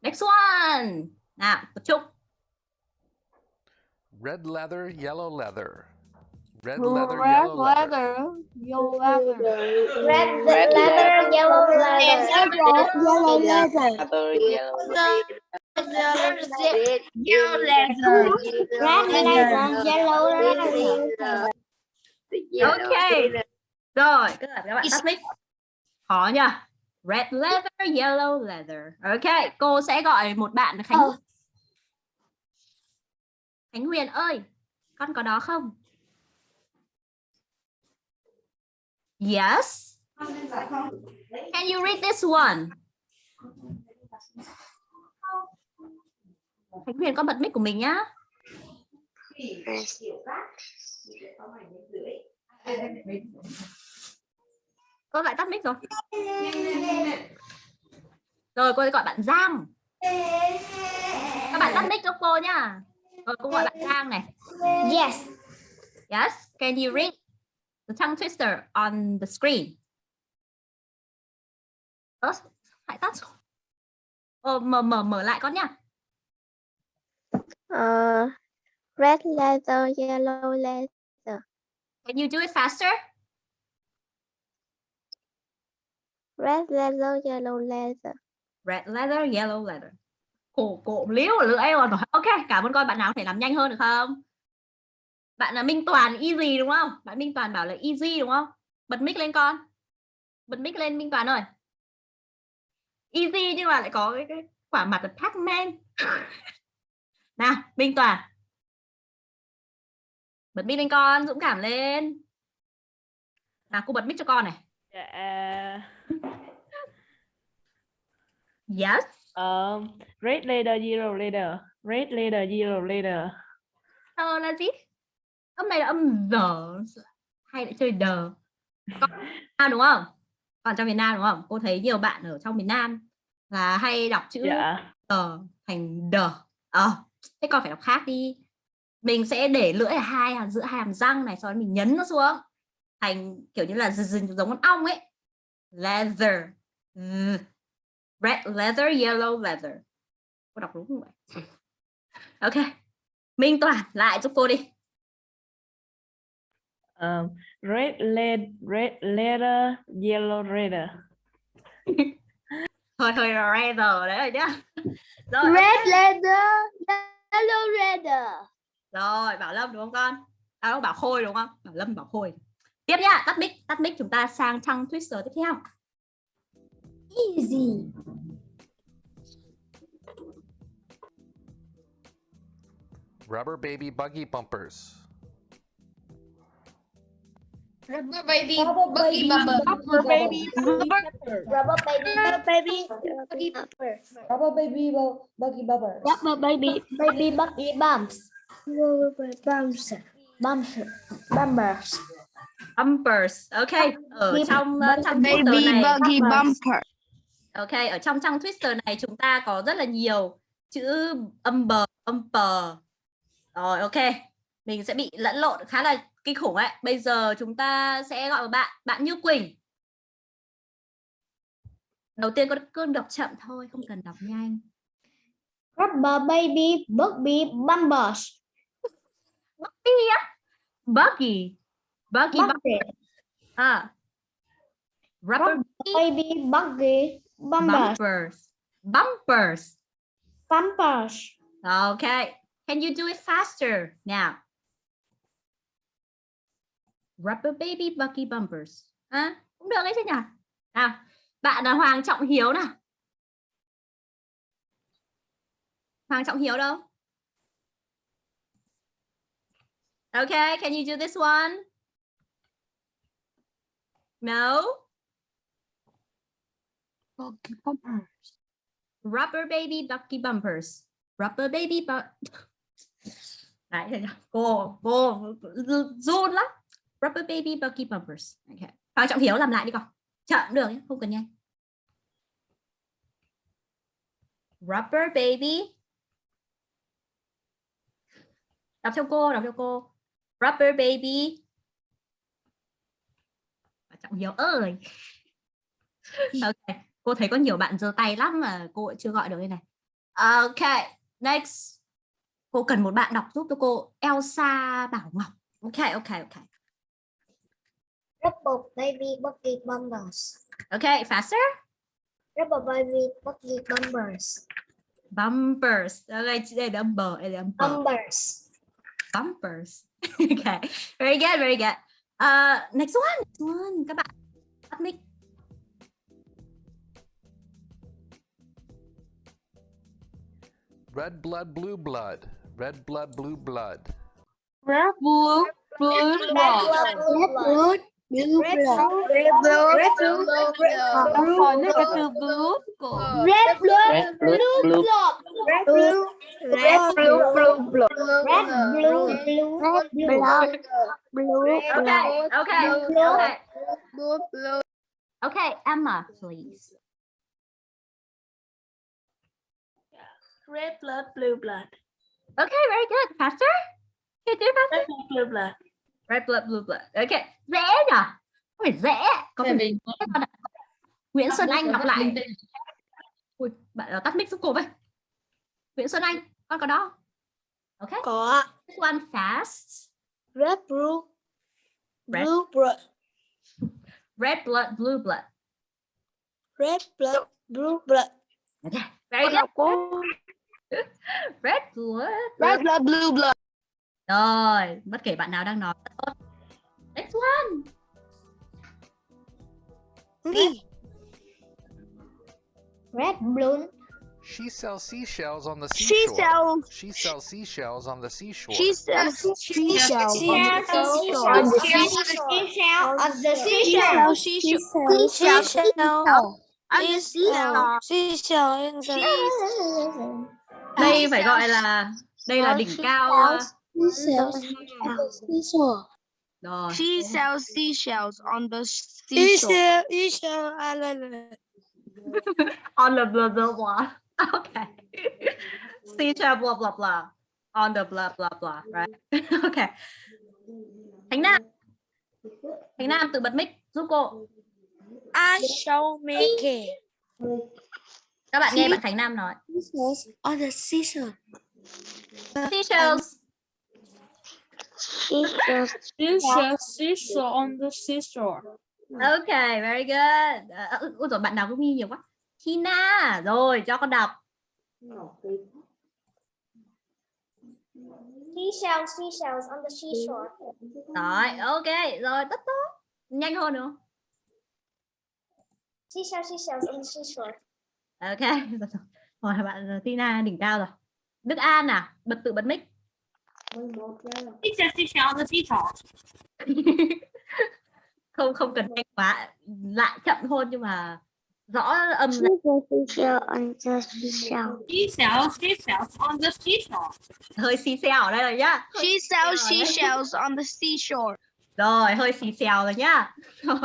[SPEAKER 1] next one nào tập trung
[SPEAKER 8] Red leather, yellow leather. Red
[SPEAKER 3] Red
[SPEAKER 8] leather, yellow leather.
[SPEAKER 3] leather. Yellow leather.
[SPEAKER 9] Red leather, yellow leather.
[SPEAKER 3] Yellow leather.
[SPEAKER 6] Yellow.
[SPEAKER 3] Yellow leather.
[SPEAKER 9] Red leather, yellow leather.
[SPEAKER 1] ok rồi các bạn các bạn tắt mic. Khó nhỉ red leather yellow leather. Ok cô sẽ gọi một bạn là khánh
[SPEAKER 9] Ờ.
[SPEAKER 1] khánh huyền ơi con có đó không? Yes. Can you read this one? Khánh huyền con bật mic của mình nhá cô lại tắt mic rồi. Rồi cô sẽ gọi bạn Giang. Các bạn tắt mic cho cô nhá rồi cô gọi bạn Giang này.
[SPEAKER 9] Yes.
[SPEAKER 1] yes can you read the tongue twister on the screen? Ơ lại tắt rồi. Ờ, mở mở mở lại con nhá
[SPEAKER 3] Uh, red leather, yellow leather.
[SPEAKER 1] can you do it faster
[SPEAKER 3] Red leather, yellow leather.
[SPEAKER 1] red leather yellow leather. Cổ cổ liếu ở lưỡi rồi. Ok cảm ơn con. Bạn nào có thể làm nhanh hơn được không? Bạn là Minh Toàn easy đúng không? Bạn Minh Toàn bảo là easy đúng không? Bật mic lên con. Bật mic lên Minh Toàn ơi. Easy nhưng mà lại có cái, cái quả mặt là Pac-Man nào Minh Toàn. Bật mic lên con dũng cảm lên. Nào cô bật mic cho con này.
[SPEAKER 10] Dạ.
[SPEAKER 1] Yes.
[SPEAKER 10] Um, red leather, yellow leather. Red leather, yellow leather.
[SPEAKER 1] ờ là gì? Âm này là âm giờ hay lại chơi đờ Con- à, đúng không? Còn trong miền Nam đúng không? Cô thấy nhiều bạn ở trong miền Nam là hay đọc chữ
[SPEAKER 10] Dạ.
[SPEAKER 1] tờ thành đờ ờ thế con phải đọc khác đi. Mình sẽ để lưỡi ở hai hàm giữa hai hàm răng này sau đó mình nhấn nó xuống. Thành kiểu như là giống con ong ấy. Leather. Red leather yellow leather. Cô đọc đúng không vậy? Ok. Minh Toàn lại giúp cô đi.
[SPEAKER 10] Um, red lead, red leather, yellow leather.
[SPEAKER 1] thôi thôi leather đấy rồi nhá. Rồi
[SPEAKER 3] Red leather, yellow leather.
[SPEAKER 1] rồi Bảo Lâm đúng không con? À không Bảo Khôi đúng không? Bảo Lâm Bảo Khôi. Tiếp nhá tắt mic tắt mic chúng ta sang tongue twister tiếp theo
[SPEAKER 9] Easy.
[SPEAKER 8] Rubber baby buggy bumpers.
[SPEAKER 4] Rubber baby,
[SPEAKER 7] Rubber
[SPEAKER 4] Bucky
[SPEAKER 7] baby,
[SPEAKER 4] bubble.
[SPEAKER 7] Bucky
[SPEAKER 10] baby
[SPEAKER 7] bubble.
[SPEAKER 9] Rubber baby, baby, baby bumper.
[SPEAKER 7] Rubber baby, bu- Bucky bubble.
[SPEAKER 9] Rubber baby, baby buggy bumps. Rubber bumps, bumps, bumpers.
[SPEAKER 1] bumpers ok ở
[SPEAKER 9] Baby-
[SPEAKER 1] trong trang Twitter
[SPEAKER 5] Baby
[SPEAKER 1] này
[SPEAKER 5] buggy bumper.
[SPEAKER 1] Ok ở trong trang Twitter này chúng ta có rất là nhiều chữ bumper bumper rồi ok. Mình sẽ bị lẫn lộn khá là kinh khủng ấy. Bây giờ chúng ta sẽ gọi bạn bạn Như Quỳnh. Đầu tiên con cơn đọc chậm thôi không cần đọc nhanh
[SPEAKER 9] Rubber baby, buggy bumpers.
[SPEAKER 1] Buggy á? Buggy. Buggy bu-
[SPEAKER 9] Bumpers.
[SPEAKER 1] à. Rubber
[SPEAKER 9] Baby buggy bumpers.
[SPEAKER 1] bumpers bumpers
[SPEAKER 9] Bumpers.
[SPEAKER 1] Okay. Can you do it faster now? Rubber baby bucky bumpers. À, cũng được đấy chứ nhỉ? Nào, bạn là Hoàng Trọng Hiếu nào. Hoàng Trọng Hiếu đâu? Okay, can you do this one? No?
[SPEAKER 5] Bucky bumpers.
[SPEAKER 1] Rubber baby bucky bumpers. Rubber baby bu Đấy, cô cô run lắm. Rubber baby bucky bumpers. Okay. Hoàng Trọng Hiếu làm lại đi con. Chậm được nhé, không cần nhanh. Rubber baby. Đọc theo cô, đọc theo cô. Rubber baby. Trọng Hiếu ơi. Ok, cô thấy có nhiều bạn giơ tay lắm mà cô vẫn chưa gọi được đây này. Ok, next. Cô cần một bạn đọc giúp cho cô Elsa Bảo Ngọc. Ok, ok, ok.
[SPEAKER 9] Rubber baby buggy bumpers.
[SPEAKER 1] Ok, faster.
[SPEAKER 9] Rubber baby buggy bumpers.
[SPEAKER 1] Bumpers. Ok, đây là bumper, đây là bumper.
[SPEAKER 9] Bumpers.
[SPEAKER 1] Bumpers. ok, very good, very good. Uh, next one, next one. Các bạn tắt mic.
[SPEAKER 8] Red blood, blue blood. Red blood, blue blood.
[SPEAKER 5] Red blue blue
[SPEAKER 9] Red blood, blue blood. Blue blood. Red blood. Red blood.
[SPEAKER 5] Còn nó cái từ blue của
[SPEAKER 9] Red blood.
[SPEAKER 6] Red blue blue
[SPEAKER 9] Red blue. Red blue. Blue blood. Red blue. Blue. Red blood. Blue.
[SPEAKER 1] Okay, okay,
[SPEAKER 9] Blue.
[SPEAKER 1] okay.
[SPEAKER 5] blue blue.
[SPEAKER 1] Okay, Emma, please.
[SPEAKER 10] Red blood blue blood
[SPEAKER 1] Okay, very good. Faster. Okay, do faster.
[SPEAKER 10] red blood blue blood
[SPEAKER 1] Red blood, blue blood. Okay, dễ nhỉ? Có phải dễ. Có phải dễ con ạ. Nguyễn Xuân Anh đọc lại. Ui, bạn tắt mic giúp cô với. Nguyễn Xuân Anh, con có đó. Okay.
[SPEAKER 9] Có.
[SPEAKER 1] This one fast.
[SPEAKER 9] Red blue.
[SPEAKER 1] Red.
[SPEAKER 9] Blue blood.
[SPEAKER 1] Red blood, blue blood.
[SPEAKER 9] Red blood. Blue blood.
[SPEAKER 1] Okay, very good. Red blood.
[SPEAKER 5] Red blood blue blood.
[SPEAKER 1] Rồi, bất kể bạn nào đang nói rất tốt. Next one.
[SPEAKER 9] Red blue.
[SPEAKER 8] She sells seashells on the
[SPEAKER 5] She
[SPEAKER 8] seashore.
[SPEAKER 5] sells
[SPEAKER 8] She sells seashells on the seashore.
[SPEAKER 5] she sells seashells on the seashore.
[SPEAKER 9] On the seashore. On the seashore.
[SPEAKER 5] Seashell, seashell.
[SPEAKER 9] Seashell.
[SPEAKER 5] Seashell
[SPEAKER 1] Đây phải gọi là đây là đỉnh cao. ờ. Rồi.
[SPEAKER 5] She sells seashells on the seashore.
[SPEAKER 9] Seashell Island.
[SPEAKER 1] On the blah blah blah. Okay. Seashell blah blah blah. On the blah blah blah, right? okay. Thành Nam. Thành Nam tự bật mic giúp cô.
[SPEAKER 9] I shall make it.
[SPEAKER 1] Các bạn nghe bạn Thành Nam nói.
[SPEAKER 9] On the seashore.
[SPEAKER 1] Seashells.
[SPEAKER 9] Seashore.
[SPEAKER 5] Seashell, seashore on the seashore.
[SPEAKER 1] Okay, very good. Uh, ôi rồi bạn nào cũng nhiều quá. Tina, rồi cho con đọc.
[SPEAKER 9] Seashells, seashells on the seashore.
[SPEAKER 1] Rồi, ok, rồi tất tốt. Nhanh hơn nữa.
[SPEAKER 9] Seashells, seashells on the seashore.
[SPEAKER 1] Ok, rồi, bạn uh, Tina đỉnh cao rồi. Đức An à, bật tự bật mic.
[SPEAKER 2] Seashell, seashell on the seashore.
[SPEAKER 1] không không cần nhanh quá lại chậm thôi nhưng mà rõ âm là hơi xì xèo ở đây rồi nhá
[SPEAKER 5] She sells seashells on the seashore.
[SPEAKER 1] rồi hơi xì xèo rồi nhá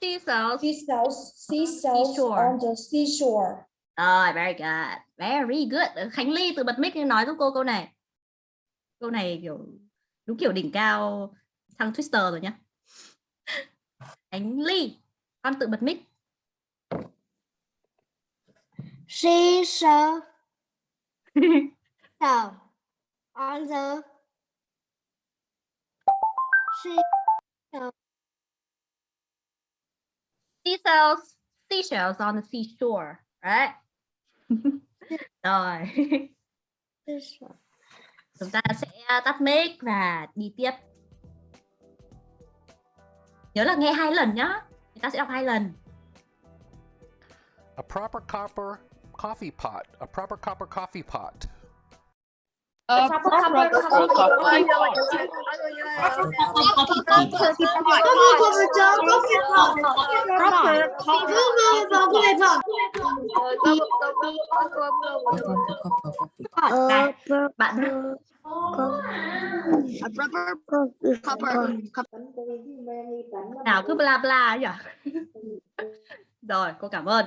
[SPEAKER 1] seashells.
[SPEAKER 7] Seashells, seashells
[SPEAKER 1] Seashore.
[SPEAKER 7] on the seashore.
[SPEAKER 1] rồi very good. Very good. Khánh Ly từ bật mic nói giúp cô câu này. Câu này kiểu đúng kiểu đỉnh cao thằng Twister rồi nhá. Khánh Ly con tự bật mic.
[SPEAKER 9] Seashell. Shell on the sea.
[SPEAKER 1] Seashells seashells on the seashore right rồi chúng ta sẽ tắt mic và đi tiếp nhớ là nghe hai lần nhá chúng ta sẽ đọc hai lần
[SPEAKER 8] A proper copper coffee pot. A proper copper coffee pot.
[SPEAKER 1] Bạn nào cứ bla bla nhỉ rồi cô cảm ơn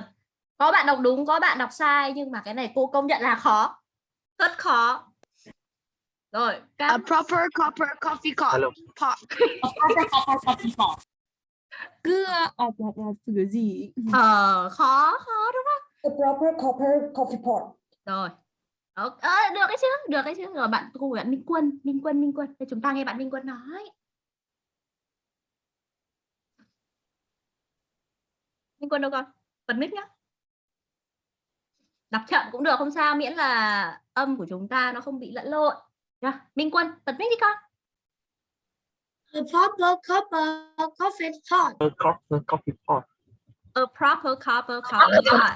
[SPEAKER 1] có bạn đọc đúng có bạn đọc sai nhưng mà cái này cô công nhận là khó rất khó rồi
[SPEAKER 5] A proper copper coffee cup. Pot.
[SPEAKER 2] A proper copper coffee pot.
[SPEAKER 10] Cứ ọp ọp ọp từ cái gì?
[SPEAKER 1] ờ, khó khó đúng không?
[SPEAKER 7] A proper copper coffee pot.
[SPEAKER 1] rồi. Ờ, được cái chứ được cái chứ. Rồi bạn cô bạn Minh Quân Minh Quân Minh Quân. Để chúng ta nghe bạn Minh Quân nói. Minh Quân đâu con? Bật mic nhá. Đọc chậm cũng được không sao. Miễn là âm của chúng ta nó không bị lẫn lộn Nha, Minh Quân bật mic đi con
[SPEAKER 9] A proper copper coffee pot.
[SPEAKER 6] A proper coffee pot.
[SPEAKER 1] a proper copper coffee pot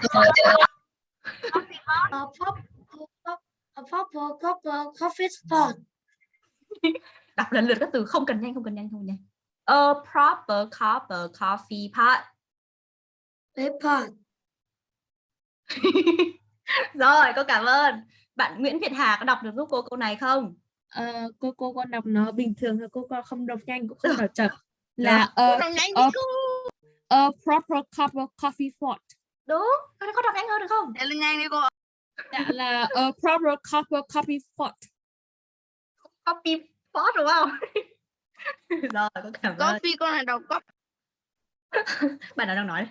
[SPEAKER 9] A proper a proper copper coffee pot.
[SPEAKER 1] đọc lần lượt các từ không cần nhanh không cần nhanh không nhanh a proper copper coffee pot
[SPEAKER 9] A pot.
[SPEAKER 1] rồi cô cảm ơn bạn Nguyễn Việt Hà có đọc được giúp cô câu này không?
[SPEAKER 10] Ờ, cô cô con đọc nó bình thường thôi cô con không đọc nhanh cũng không đọc chậm. Là a, a, a proper cup of coffee pot.
[SPEAKER 1] Đúng con có đọc nhanh hơn được không?
[SPEAKER 5] Để lên nhanh đi cô.
[SPEAKER 10] Dạ là a proper cup of coffee pot.
[SPEAKER 1] Copy pot đúng không? Rồi cô cảm ơn.
[SPEAKER 5] Coffee con này đọc cop.
[SPEAKER 1] bạn nào đang nói?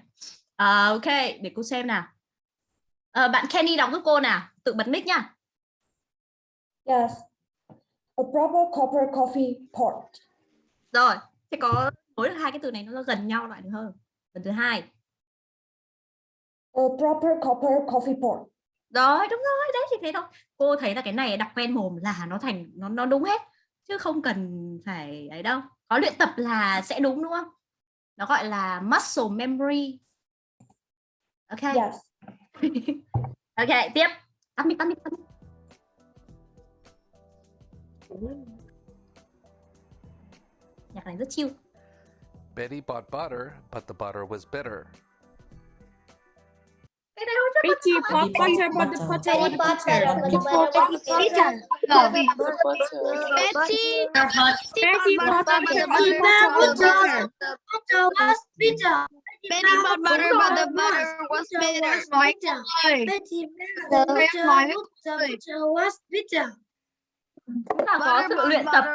[SPEAKER 1] À, ok để cô xem nào. Ờ, bạn Kenny đọc giúp cô nào tự bật mic nha
[SPEAKER 7] Yes. A proper copper coffee pot.
[SPEAKER 1] rồi thế có được hai cái từ này nó gần nhau lại được hơn lần thứ hai.
[SPEAKER 7] A proper copper coffee pot.
[SPEAKER 1] rồi đúng rồi đấy thì thế thôi. Cô thấy là cái này đọc quen mồm là nó thành nó nó đúng hết chứ không cần phải ấy đâu. Có luyện tập là sẽ đúng đúng không? Nó gọi là muscle memory. Ok.
[SPEAKER 7] Yes.
[SPEAKER 1] ok tiếp. Tắt mic tắt mic tắt mic nhạc này rất chill
[SPEAKER 8] Betty bought butter, but the butter was bitter.
[SPEAKER 1] cái này không chắc
[SPEAKER 10] Betty bought butter but the butter was bitter
[SPEAKER 5] Betty.
[SPEAKER 10] Betty bought butter but the butter was bitter
[SPEAKER 5] Betty bought butter but the butter was bitter.
[SPEAKER 9] Betty the butter was bitter.
[SPEAKER 1] Là có
[SPEAKER 5] Butter
[SPEAKER 1] sự luyện tập.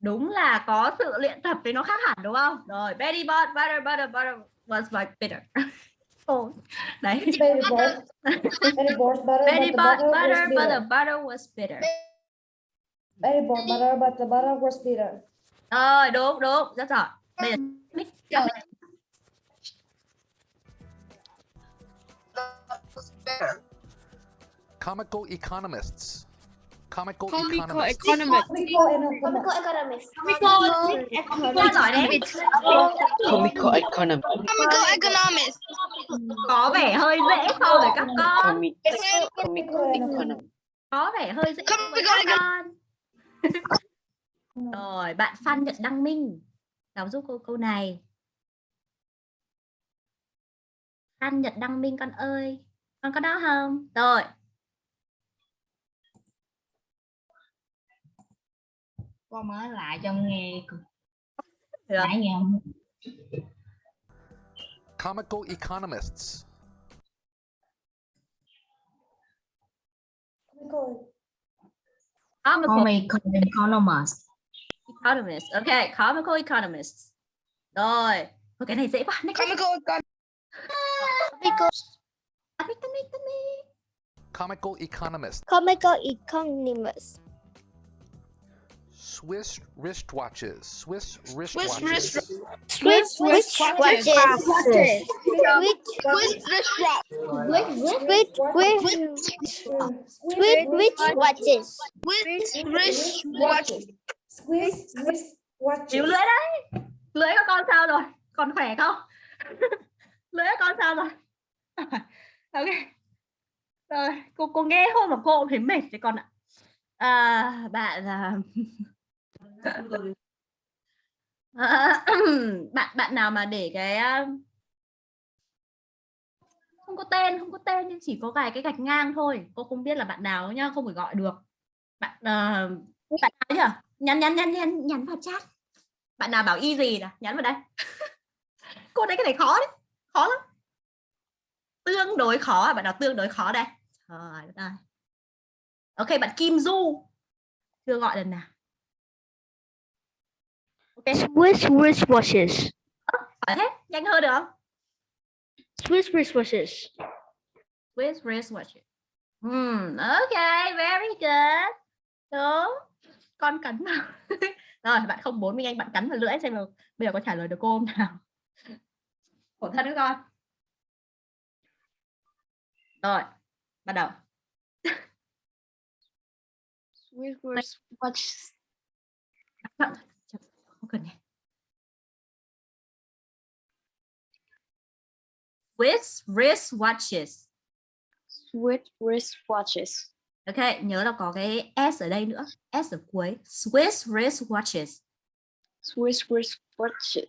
[SPEAKER 1] đúng là có sự luyện tập thì nó khác hẳn đúng không? Rồi Betty bought butter butter butter was like bitter. Ồ, đấy.
[SPEAKER 7] Betty bought, butter,
[SPEAKER 1] Betty bought
[SPEAKER 7] butter
[SPEAKER 1] but the
[SPEAKER 7] bitter.
[SPEAKER 1] butter was bitter.
[SPEAKER 7] Betty bought butter, but the butter was bitter.
[SPEAKER 1] rồi đúng đúng. Rất giỏi. Bây giờ mic.
[SPEAKER 8] Comical economists. Comical,
[SPEAKER 10] comical
[SPEAKER 8] economists.
[SPEAKER 10] economist
[SPEAKER 7] Comical and economic.
[SPEAKER 1] rất giỏi đấy
[SPEAKER 6] Comical economy.
[SPEAKER 5] Comical economist.
[SPEAKER 1] có vẻ hơi dễ so với các con
[SPEAKER 6] Comic, comical economy.
[SPEAKER 1] có vẻ hơi dễ so với các con rồi bạn Phan Nhật Đăng Minh Giáo giúp cô câu này. An Nhật Đăng Minh con ơi. Con có đó không? Rồi.
[SPEAKER 4] Con mới lại cho nghe.
[SPEAKER 1] Được.
[SPEAKER 4] Nãy nghe không?
[SPEAKER 8] Comical economists.
[SPEAKER 1] Comical
[SPEAKER 4] Comical economist.
[SPEAKER 1] economist. Ok, comical economist. Rồi. Ôi, cái này dễ quá. Next.
[SPEAKER 5] Comical econ-
[SPEAKER 1] Tắt đi, tắt đi, tắt đi.
[SPEAKER 8] Comical economist.
[SPEAKER 9] Comical economist.
[SPEAKER 8] Swiss wristwatches. Swiss
[SPEAKER 5] Swiss
[SPEAKER 8] wristwatches.
[SPEAKER 5] wrist-
[SPEAKER 9] Swiss
[SPEAKER 2] Swiss
[SPEAKER 9] watches.
[SPEAKER 2] watches.
[SPEAKER 9] Swiss
[SPEAKER 5] Swiss wristwatch.
[SPEAKER 9] Swiss Swiss Swiss watches.
[SPEAKER 5] Swiss wristwatch.
[SPEAKER 7] Squeeze, squeeze, watch
[SPEAKER 1] Chịu lưỡi đấy. Lưỡi của con sao rồi? Còn khỏe không? lưỡi của con sao rồi? ok. Rồi, cô cô nghe thôi mà cô cũng thấy mệt đấy con ạ. À, bạn là À, bạn bạn nào mà để cái không có tên không có tên nhưng chỉ có vài cái gạch ngang thôi. Cô không biết là bạn nào nhá không phải gọi được. Bạn ờ, bạn nào nhỉ nhắn nhắn nhắn nhắn nhắn vào chat. Bạn nào bảo y gì nè nhắn vào đây. Cô thấy cái này khó đấy khó lắm. Tương đối khó à bạn nào tương đối khó đây. Trời ơi. Ok bạn Kim Du. Chưa gọi lần nào
[SPEAKER 9] Swiss wristwatches.
[SPEAKER 1] hỏi thế nhanh hơn được không
[SPEAKER 9] Swiss wristwatches.
[SPEAKER 1] Swiss wristwatch. Hmm, okay, very good. Đúng. Con cắn vào. Rồi, bạn không bốn mình anh bạn cắn vào lưỡi xem là bây giờ có trả lời được cô không nào. Khổ thân nữa con. Rồi, bắt đầu.
[SPEAKER 5] Swiss wristwatch.
[SPEAKER 1] Không cần nhé. Swiss wristwatches.
[SPEAKER 5] Swiss wristwatches.
[SPEAKER 1] Ok, nhớ là có cái S ở đây nữa. S ở cuối. Swiss wristwatches.
[SPEAKER 5] Swiss wristwatches.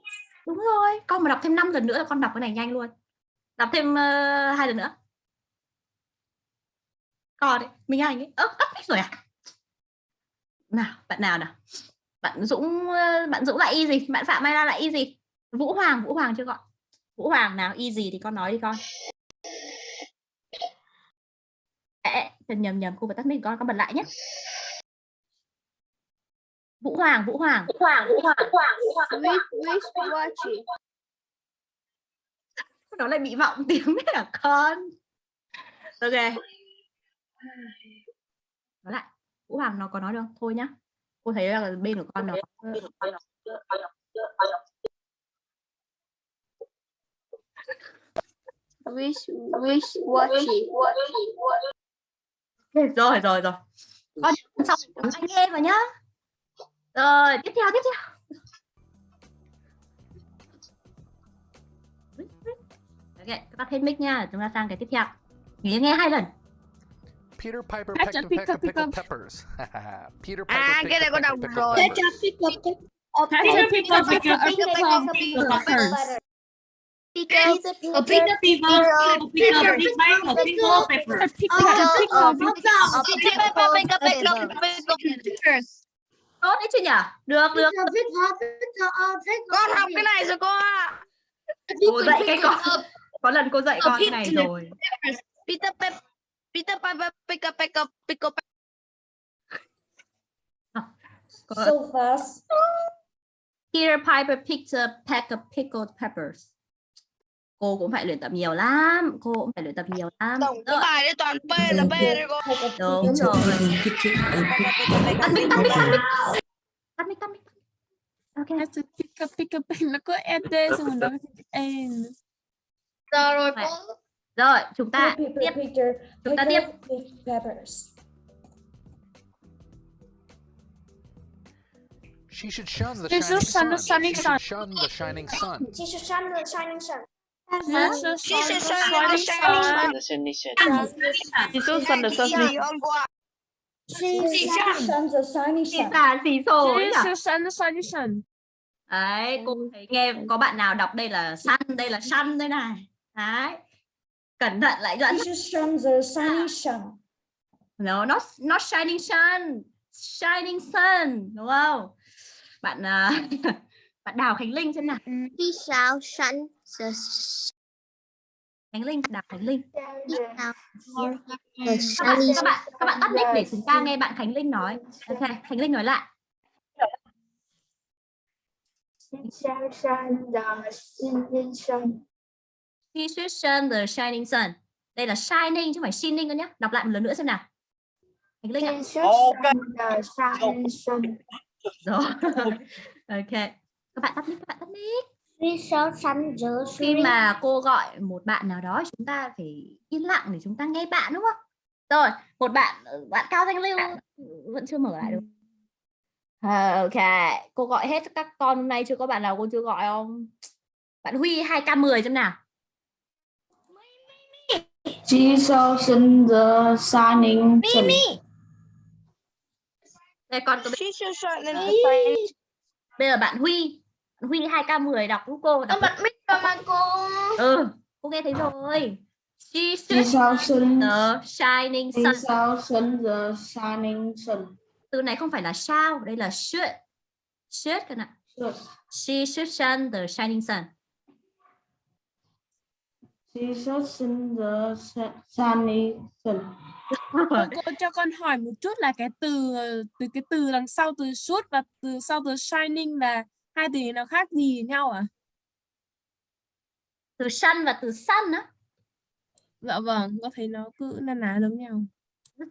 [SPEAKER 1] Đúng rồi, con mà đọc thêm 5 lần nữa là con đọc cái này nhanh luôn. Đọc thêm ờ, hai lần nữa. Con đấy, mình anh ấy. Ơ, ấp hết rồi à? Nào, bạn nào nào? Bạn Dũng bạn Dũng lại y gì? Bạn Phạm Mai La lại y gì? Vũ Hoàng, Vũ Hoàng chưa gọi. Vũ Hoàng nào y gì thì con nói đi con. Ê, nhầm nhầm cô phải tắt mic con, con bật lại nhé. Vũ Hoàng, Vũ Hoàng. Vũ Hoàng, Vũ Hoàng, Vũ Hoàng, Vũ Hoàng.
[SPEAKER 9] Swiss wristwatches.
[SPEAKER 1] nó lại bị vọng tiếng đấy hả con ok nói lại vũ hoàng nó có nói được không thôi nhá cô thấy là bên của con nó
[SPEAKER 9] Swiss wristwatches.
[SPEAKER 1] rồi rồi rồi. Con xong anh nghe vào nhá. Rồi tiếp theo tiếp theo. Ok các bạn thêm mic nha. Chúng ta sang cái tiếp theo. Nghỉ nghe hai lần
[SPEAKER 8] Peter Piper pecked
[SPEAKER 10] a
[SPEAKER 8] a peck of
[SPEAKER 10] pick
[SPEAKER 8] pickled peppers. Peter Piper
[SPEAKER 5] À,
[SPEAKER 8] picked
[SPEAKER 5] cái
[SPEAKER 8] a
[SPEAKER 5] này
[SPEAKER 8] peck of
[SPEAKER 5] đọc
[SPEAKER 8] pickled
[SPEAKER 5] rồi.
[SPEAKER 8] peppers.
[SPEAKER 10] Catch a pick up, pick up, pick up, pick up, pick up, peppers.
[SPEAKER 9] Peter,
[SPEAKER 2] A Peter Piper. A Peter Piper. A Pickle Pepper.
[SPEAKER 10] Pick up, pick up, pick up.
[SPEAKER 5] Pick up, pick up, pick up, pick up, pick up.
[SPEAKER 1] tốt đấy chứ nhỉ được được
[SPEAKER 5] Con học cái này rồi cô ạ.
[SPEAKER 1] cô dạy cái con có lần cô dạy con cái này rồi
[SPEAKER 5] Peter Peter Piper pick up, pick up, pick up.
[SPEAKER 1] Có-
[SPEAKER 7] So fast.
[SPEAKER 1] Peter Piper picked a peck of pickled peppers. Cô cũng phải luyện tập nhiều lắm, cô cũng phải luyện tập nhiều lắm.
[SPEAKER 5] Tổng cái bài đấy toàn P là P đấy cô.
[SPEAKER 1] Đúng rồi. Tắt mic, tắt mic, tắt mic. Tắt mic, tắt mic. Ok.
[SPEAKER 10] Catch a pick up, pick up, nó có ED xong rồi nó.
[SPEAKER 5] Giờ rồi cô.
[SPEAKER 1] Rồi, chúng ta
[SPEAKER 7] Peter,
[SPEAKER 1] tiếp.
[SPEAKER 7] Peter,
[SPEAKER 1] Chúng ta
[SPEAKER 7] big peppers.
[SPEAKER 8] She should shun the shining
[SPEAKER 10] sun-
[SPEAKER 8] sun.
[SPEAKER 10] shining
[SPEAKER 8] She
[SPEAKER 10] sun.
[SPEAKER 8] should shun the shining sun.
[SPEAKER 9] She should shine the shining sun.
[SPEAKER 10] Sun-
[SPEAKER 5] shine the shining sun. Jesus and the sun. Cô ạ?
[SPEAKER 7] She shines the shiny
[SPEAKER 1] Chị
[SPEAKER 7] sun.
[SPEAKER 10] is sun- the sunny sun.
[SPEAKER 1] đấy cô thấy nghe có bạn nào đọc đây là sun đây là sun đây này đấy cẩn thận lại dẫn
[SPEAKER 7] This is sun, the sunny sun.
[SPEAKER 1] no not not shining sun shining sun đúng không? Bạn à, bạn đào khánh linh xem nào.
[SPEAKER 9] Khi sao sun the
[SPEAKER 1] khánh linh đào khánh linh.
[SPEAKER 9] the
[SPEAKER 1] các bạn các bạn các bạn tắt mic để chúng ta nghe bạn khánh linh nói. Ok khánh linh nói lại He should shine the shining sun. Đây là shining chứ không phải shining nữa nhé. Đọc lại một lần nữa xem nào. Khánh Linh ạ. Rồi. ok. Các bạn tắt mic, các bạn tắt mic.
[SPEAKER 9] Khi sao sun the
[SPEAKER 1] Khi mà cô gọi một bạn nào đó chúng ta phải yên lặng để chúng ta nghe bạn đúng không? Rồi, một bạn bạn Cao Thanh Lưu vẫn chưa mở lại được. À, ok, cô gọi hết các con hôm nay chưa có bạn nào cô chưa gọi không? Bạn Huy 2K10 xem nào.
[SPEAKER 3] Jesus in the shining sun.
[SPEAKER 1] Đây con
[SPEAKER 5] should shine in the sun.
[SPEAKER 1] bây giờ bạn Huy bạn Huy 2K10 đọc giúp cô đọc.
[SPEAKER 9] bật mic vào mà cô
[SPEAKER 1] Ừ, cô nghe thấy rồi.
[SPEAKER 3] Jesus in
[SPEAKER 1] the shining sun.
[SPEAKER 3] Jesus in the shining sun.
[SPEAKER 1] Từ này không phải là shall, đây là should. Should các bạn. She should shine the shining sun.
[SPEAKER 3] Jesus in the sun.
[SPEAKER 10] cô, cô cho con hỏi một chút là cái từ ờ, từ cái từ đằng sau từ suốt và từ sau từ shining là hai từ nó khác gì nhau à?
[SPEAKER 1] Từ sun và từ sun á.
[SPEAKER 10] Dạ vâng, có thấy nó cứ na ná giống nhau.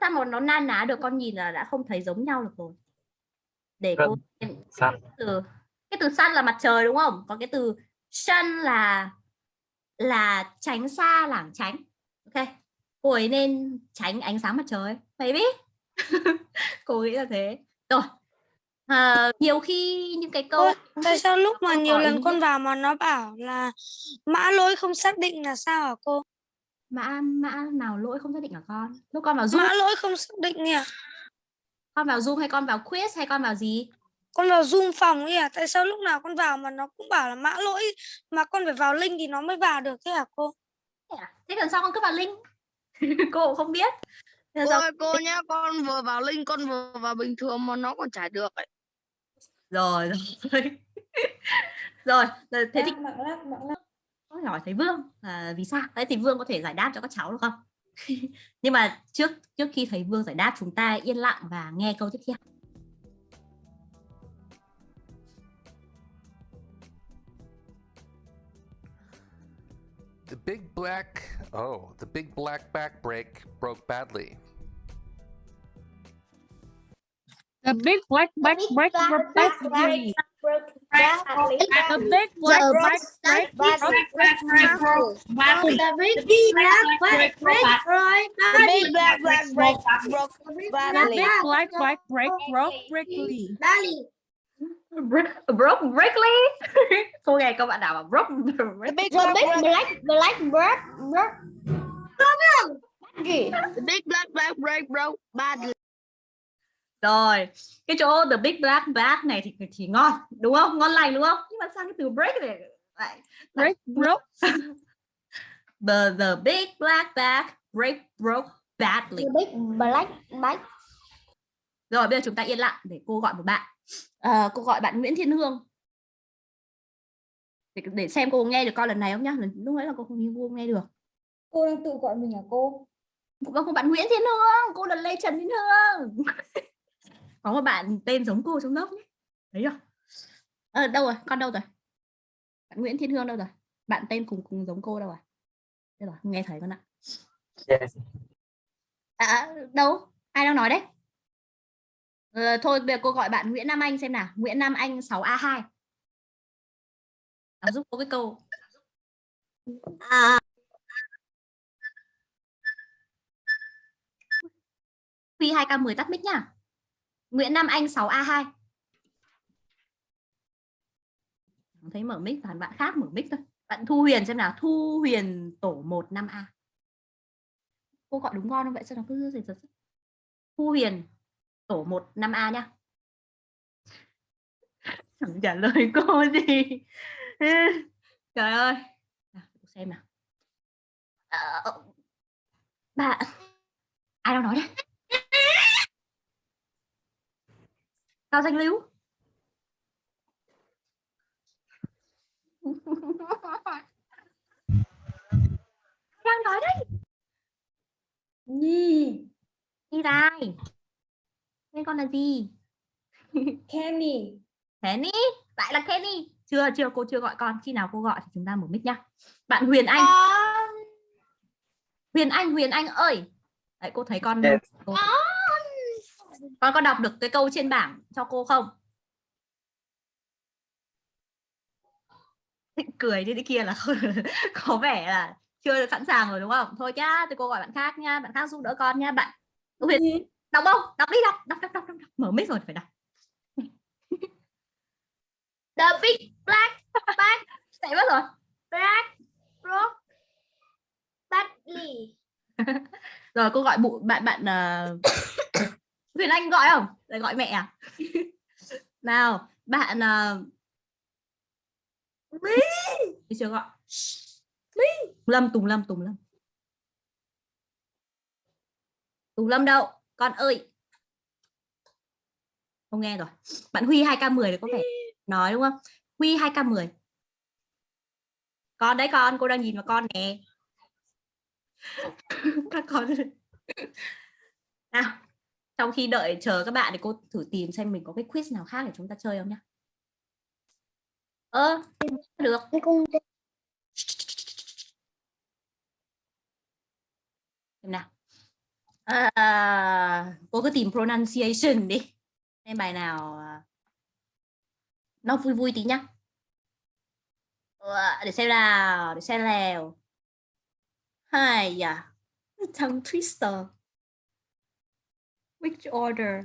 [SPEAKER 1] Sao mà nó na ná được con nhìn là đã không thấy giống nhau được rồi. Để cô xem
[SPEAKER 6] Sun.
[SPEAKER 1] từ cái từ sun là mặt trời đúng không? Còn cái từ sun là là tránh xa lảng tránh. Ok. Cô ấy nên tránh ánh sáng mặt trời. Baby. cô nghĩ là thế. Rồi. À, nhiều khi những cái câu
[SPEAKER 11] Ôi, tại sao lúc mà nhiều lần con vào mà nó bảo là mã lỗi không xác định là sao hả cô?
[SPEAKER 1] mã mã nào lỗi không xác định hả con? Lúc con vào Zoom,
[SPEAKER 11] Mã lỗi không xác định nhỉ?
[SPEAKER 1] con vào Zoom hay con vào quiz hay con vào gì?
[SPEAKER 11] Con vào Zoom phòng ấy à? Tại sao lúc nào con vào mà nó cũng bảo là mã lỗi mà con phải vào link thì nó mới vào được thế hả cô?
[SPEAKER 1] Thế à? Lần sau con cứ vào link. cô cũng không biết.
[SPEAKER 5] Cô ơi cô nhá, con vừa vào link, con vừa vào bình thường mà nó còn chả được ấy.
[SPEAKER 1] rồi rồi rồi thế thì tôi hỏi thầy Vương là vì sao đấy thì Vương có thể giải đáp cho các cháu được không nhưng mà trước trước khi thầy Vương giải đáp chúng ta yên lặng và nghe câu tiếp theo
[SPEAKER 8] The big black. Oh, the big black back break broke badly.
[SPEAKER 10] The big black back break broke badly. The big black back break broke badly.
[SPEAKER 9] The big black black black right
[SPEAKER 5] The big black black break broke
[SPEAKER 10] The big black back break broke badly.
[SPEAKER 1] Broke breakly cô nghe các bạn nào mà broke
[SPEAKER 5] The big black black,
[SPEAKER 9] black black black black gì?
[SPEAKER 5] The big black black break broke badly.
[SPEAKER 1] rồi cái chỗ the big black back này thì thì ngon đúng không? Ngon lành đúng không? Nhưng mà sang cái từ break này lại
[SPEAKER 10] Break broke.
[SPEAKER 1] the the big black back break broke badly.
[SPEAKER 9] The big black black.
[SPEAKER 1] Rồi bây giờ chúng ta yên lặng để cô gọi một bạn Ờ, cô gọi bạn Nguyễn Thiên Hương. Để, để xem cô nghe được con lần này không nhá? Lúc nãy là cô không cô không nghe được.
[SPEAKER 7] Cô đang tự gọi mình hả cô?
[SPEAKER 1] vâng cô bạn Nguyễn Thiên Hương cô là Lê Trần Thiên Hương. Có một bạn tên giống cô trong lớp nhé thấy chưa? Ờ, đâu rồi? Con đâu rồi? Bạn Nguyễn Thiên Hương đâu rồi? Bạn tên cùng cùng giống cô đâu rồi đây rồi nghe thấy con ạ.
[SPEAKER 6] Yes.
[SPEAKER 1] à, đâu? Ai đang nói đấy ờ, thôi bây giờ cô gọi bạn Nguyễn Nam Anh xem nào. Nguyễn Nam Anh 6A2 Đọc giúp cô cái câu.
[SPEAKER 9] À.
[SPEAKER 1] Huy 2K10 tắt mic nhá. Nguyễn Nam Anh 6A2 Không thấy mở mic toàn bạn khác mở mic thôi. Bạn Thu Huyền xem nào. Thu Huyền tổ 1 5A cô gọi đúng ngon không vậy? Sao nó cứ gì giật? Thu Huyền tổ 1 5A nhá. Chẳng trả lời cô gì. Trời ơi. Nào, xem nào. Ờ, ờ bà ai đang nói đấy? Cao danh lưu. Đang nói đấy?
[SPEAKER 7] Nhi,
[SPEAKER 1] Nhi Rai tên con là gì?
[SPEAKER 7] Kenny,
[SPEAKER 1] Kenny? Lại là Kenny. Chưa chưa cô chưa gọi con. Khi nào cô gọi thì chúng ta mở mic nhá. Bạn Huyền Anh. Huyền Anh Huyền Anh ơi. Đấy cô thấy con cô... con có đọc được cái câu trên bảng cho cô không? Định cười đi đi kia là có vẻ là chưa sẵn sàng rồi đúng không? Thôi nhá thì cô gọi bạn khác nha bạn khác giúp đỡ con nha bạn Huyền đọc không? Đọc đi đọc. Đọc đọc đọc, đọc. đọc. mở mic rồi phải đọc.
[SPEAKER 9] The big black bag.
[SPEAKER 1] Chạy mất rồi.
[SPEAKER 9] Black rock badly.
[SPEAKER 1] rồi cô gọi bụ bạn bạn uh... Huyền Anh gọi không? Lại gọi mẹ à? Nào bạn uh... đi chưa gọi? Tùng Lâm Tùng Lâm Tùng Lâm. Tùng Lâm đâu con ơi! Không nghe rồi. Bạn Huy 2k10 thì có vẻ nói đúng không? Huy 2k10 con đấy con cô đang nhìn vào con nè. Các con nào trong khi đợi chờ các bạn thì cô thử tìm xem mình có cái quiz nào khác để chúng ta chơi không nhá. Ơ được. Xem nào à, cô cứ tìm pronunciation đi. Xem bài nào ờ, nó vui vui tí nhá. Để xem nào để xem nào. Hai à tongue twister. Which order?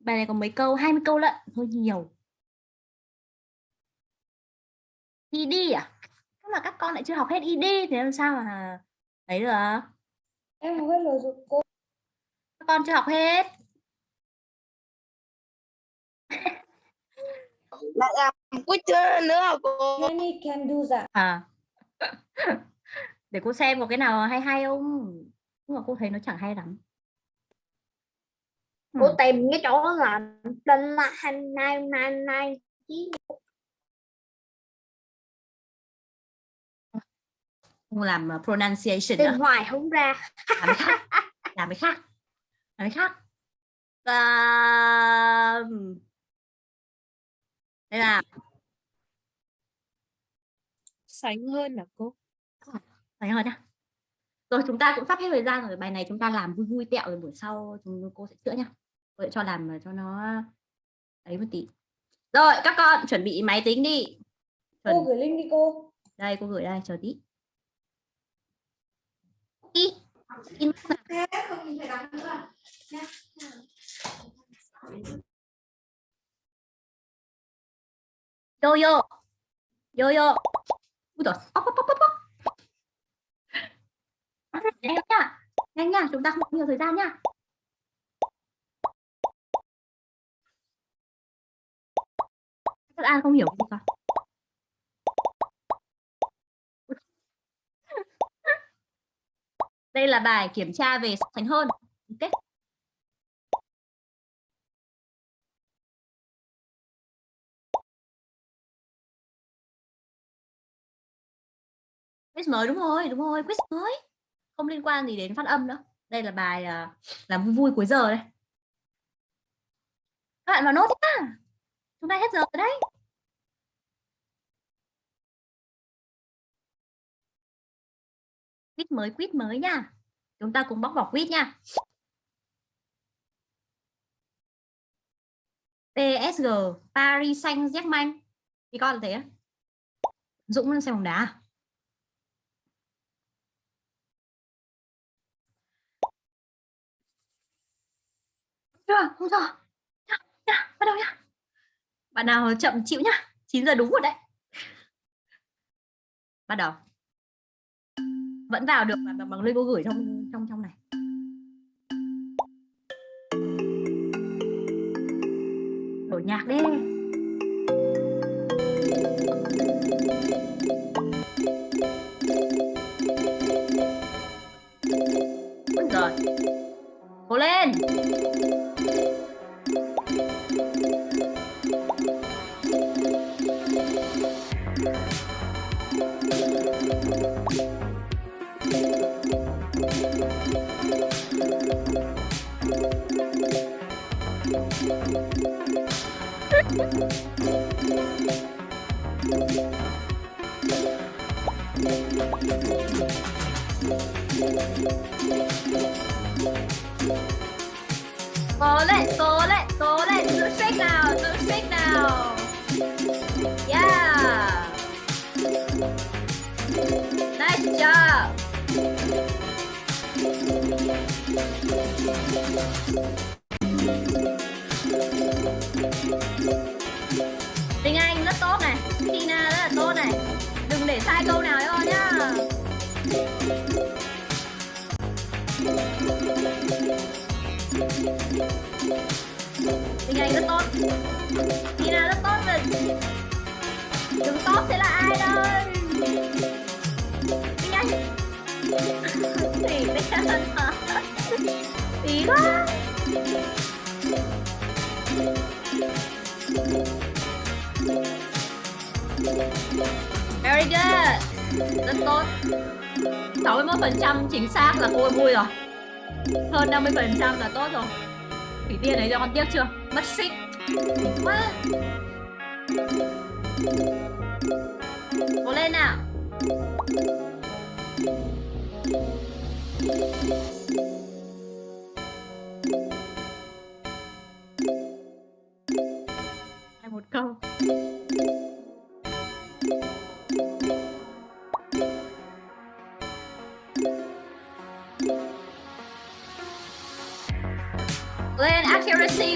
[SPEAKER 1] Bài này có mấy câu? 20 câu lận hơi nhiều. Id à? Tức là các con lại chưa học hết id thì làm sao mà ấy được.
[SPEAKER 7] Em học hết rồi cô
[SPEAKER 1] con chưa học hết
[SPEAKER 5] Lại làm quýt chưa nữa cô?
[SPEAKER 7] Kenny can do that.
[SPEAKER 1] à để cô xem có cái nào hay hay không nhưng mà cô thấy nó chẳng hay lắm
[SPEAKER 9] Cô
[SPEAKER 1] Ừ.
[SPEAKER 9] tìm cái chỗ là tên là nine nine chín
[SPEAKER 1] không làm uh, pronunciation
[SPEAKER 9] tìm hoài không ra.
[SPEAKER 1] làm cái khác làm cái khác cái khác. À... đây là
[SPEAKER 10] Sánh hơn là cô.
[SPEAKER 1] phải rồi nhá. Rồi chúng ta cũng sắp hết thời gian rồi bài này chúng ta làm vui vui tẹo rồi buổi sau chúng cô sẽ chữa nhá. Cô sẽ cho làm ờ, cho nó ấy một tí. Rồi các con chuẩn bị máy tính đi. Chuẩn.
[SPEAKER 7] Cô gửi link đi cô.
[SPEAKER 1] đây cô gửi đây chờ tí. Đi in yo yo yo yo nhanh nha nhanh nha chúng ta không có nhiều thời gian nha. Các an không hiểu gì cả. Đây là bài kiểm tra về sánh hơn. Ok. Quiz mới đúng rồi đúng rồi quiz mới. Không liên quan gì đến phát âm nữa đây là bài ờ, uh, làm vui vui cuối giờ đây. Các bạn vào nốt nhá. Chúng ta hết giờ rồi đấy. Quiz mới quiz mới nha. Chúng ta cùng bóc vỏ quiz nha. PSG Paris Saint-Germain. Thì con là thế á? Dũng đang xem bóng đá à? À? không rồi nhá, nhá, bắt đầu nhá bạn nào chậm chịu nhá 9 giờ đúng rồi đấy bắt đầu vẫn vào được mà bằng, bằng cô gửi trong trong trong này đổi nhạc đi Ôi giời. Cố lên. Cố lên, cố lên, cố lên, giữ shake nào, giữ shake nào. Yeah. Nice job. Tiếng này rất tốt. Tina rất tốt rồi Đứng tốt thế là ai đây Nhanh Anh Thì thế hả Tí quá. Very good. Rất tốt. 61% chính xác là cô vui rồi. Hơn 50% là tốt rồi. Thủy tiên đấy cho con tiếc chưa? Mất suýt Quá Cố lên nào? Hai một câu.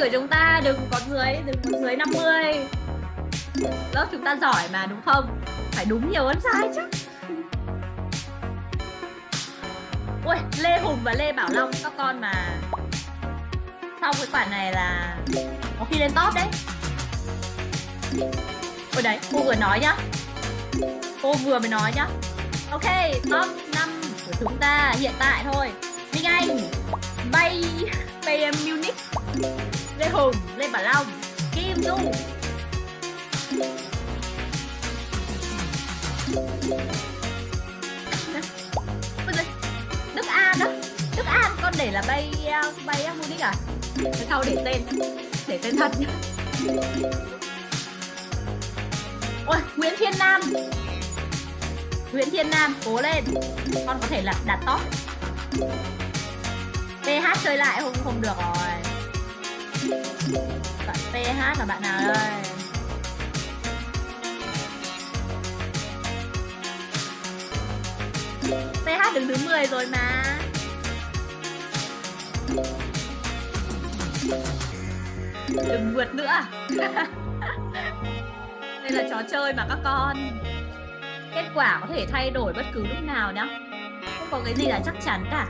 [SPEAKER 1] Của chúng ta, đừng có dưới, đừng có dưới 50 lớp chúng ta giỏi mà, đúng không? Phải đúng nhiều hơn sai chứ. Ui, lê hùng và lê bảo long, các con mà. Sau cái khoản này là có khi lên top đấy. Ôi đấy, cô vừa nói nhá. Cô vừa mới nói nhá. Ok, top 5 của chúng ta hiện tại thôi. Minh anh, bay bay Munich. Lê Hùng, Lê Bảo Long Kim Du Đức An đó Đức An con để là bay à, bay Munich à? Thế sau để tên Để tên thật Ôi, Nguyễn Thiên Nam. Nguyễn Thiên Nam, cố lên. Con có thể là đạt top. PH chơi lại không không được rồi. PH là bạn nào đây PH đứng thứ 10 rồi mà. Đừng vượt nữa. Đây là trò chơi mà các con. Kết quả có thể thay đổi bất cứ lúc nào nhá. Không có cái gì là chắc chắn cả.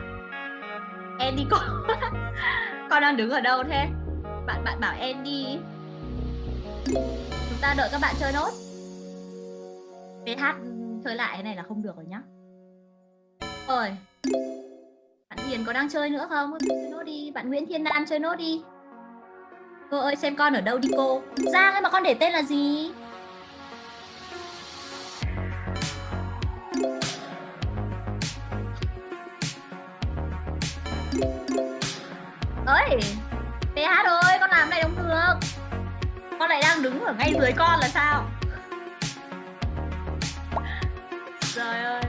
[SPEAKER 1] Andy con Con đang đứng ở đâu thế bạn bạn bảo Andy Chúng ta đợi các bạn chơi nốt. PH chơi lại cái này là không được rồi nhá. Rồi. Bạn Hiền có đang chơi nữa không? Chơi nốt đi. Bạn Nguyễn Thiên Nam chơi nốt đi. Cô ơi, xem con ở đâu đi cô? Giang ấy mà con để tên là gì? ơi! Hát ơi con làm này không được. Con lại đang đứng ở ngay dưới con là sao? Trời ơi.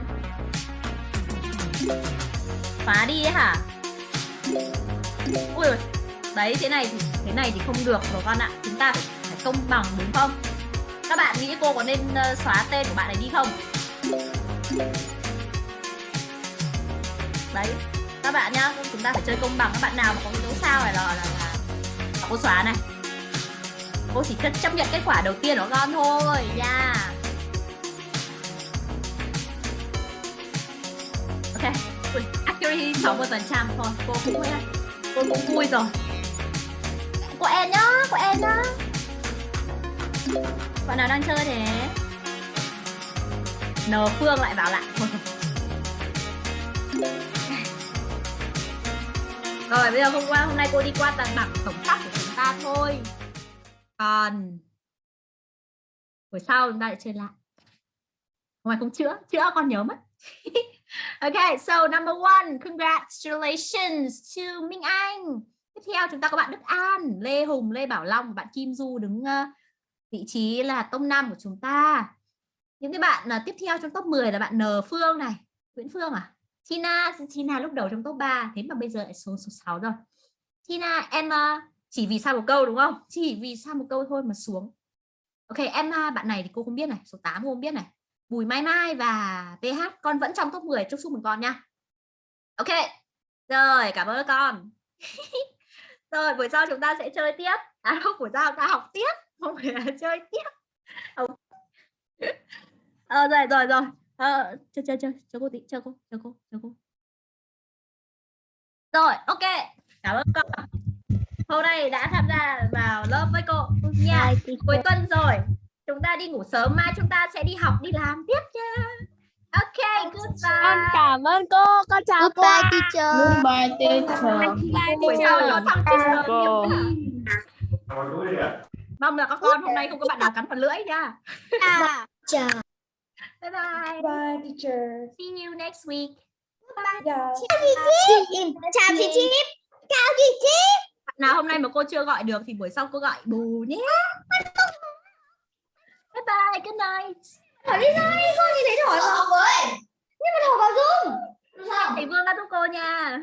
[SPEAKER 1] Phá đi ấy hả? Ui đấy thế này thì thế này thì không được rồi con ạ. Chúng ta phải, phải công bằng đúng không? Các bạn nghĩ cô có nên uh, xóa tên của bạn này đi không? Đấy các bạn nhá chúng ta phải chơi công bằng. Các bạn nào mà có cái dấu sao này là, là, là cô xóa này. Cô chỉ cần chấp nhận kết quả đầu tiên của con thôi nha. Yeah. ok. Ui, accuracy 60 phần trăm. Thôi cô cũng cô cũng vui rồi. Cô em nhá cô em nhá. Bạn nào đang chơi thế? N Phương lại vào lại Rồi bây giờ hôm qua hôm nay cô đi qua tầng bảng tổng sắp của chúng ta thôi. Còn buổi sau chúng ta lại chơi lại. Ngoài không chữa, chữa con nhớ mất. okay, so number one, congratulations to Minh Anh. Tiếp theo chúng ta có bạn Đức An, Lê Hùng, Lê Bảo Long, bạn Kim Du đứng ờ, vị trí là top 5 của chúng ta. Những cái bạn là tiếp theo trong top 10 là bạn N Phương này, Nguyễn Phương à? Tina, Tina lúc đầu trong top 3, thế mà bây giờ lại số số 6 rồi. Tina, em chỉ vì sao một câu đúng không? Chỉ vì sao một câu thôi mà xuống. Ok, em bạn này thì cô không biết này, số 8 cô không biết này. Bùi Mai Mai và PH con vẫn trong top 10 chúc chúc mừng con nha. Ok. Rồi, cảm ơn con. rồi, buổi sau chúng ta sẽ chơi tiếp. À không, buổi sau ta học tiếp, không phải là chơi tiếp. Ờ rồi rồi rồi. Ờ chơi chơi chơi, cho cô tí, cho cô, cho cô, cho cô. Rồi, ok. Cảm ơn con. Hôm nay đã tham gia vào lớp với cô nha. Cuối tuần rồi chúng ta đi ngủ sớm mai chúng ta sẽ đi học đi làm tiếp nha ok goodbye
[SPEAKER 10] Con cảm ơn cô, con chào cô.
[SPEAKER 9] Goodbye teacher.
[SPEAKER 7] Goodbye teacher.
[SPEAKER 1] buổi sau nhớ thăm teacher mong là các con hôm nay không có bạn nào cắn vào lưỡi nha
[SPEAKER 9] Chào.
[SPEAKER 1] Bye bye
[SPEAKER 7] Bye teacher.
[SPEAKER 1] see you next week
[SPEAKER 7] Yeah.
[SPEAKER 9] Chào chị Chip. Chào chị Chip.
[SPEAKER 1] nào hôm nay mà cô chưa gọi được thì buổi sau cô gọi bù nhé bye bye good night
[SPEAKER 9] Hỏi đi nói con gì đấy hỏi vào với. Nhưng mà hỏi vào Zoom.
[SPEAKER 1] thầy Vương đã giúp cô nha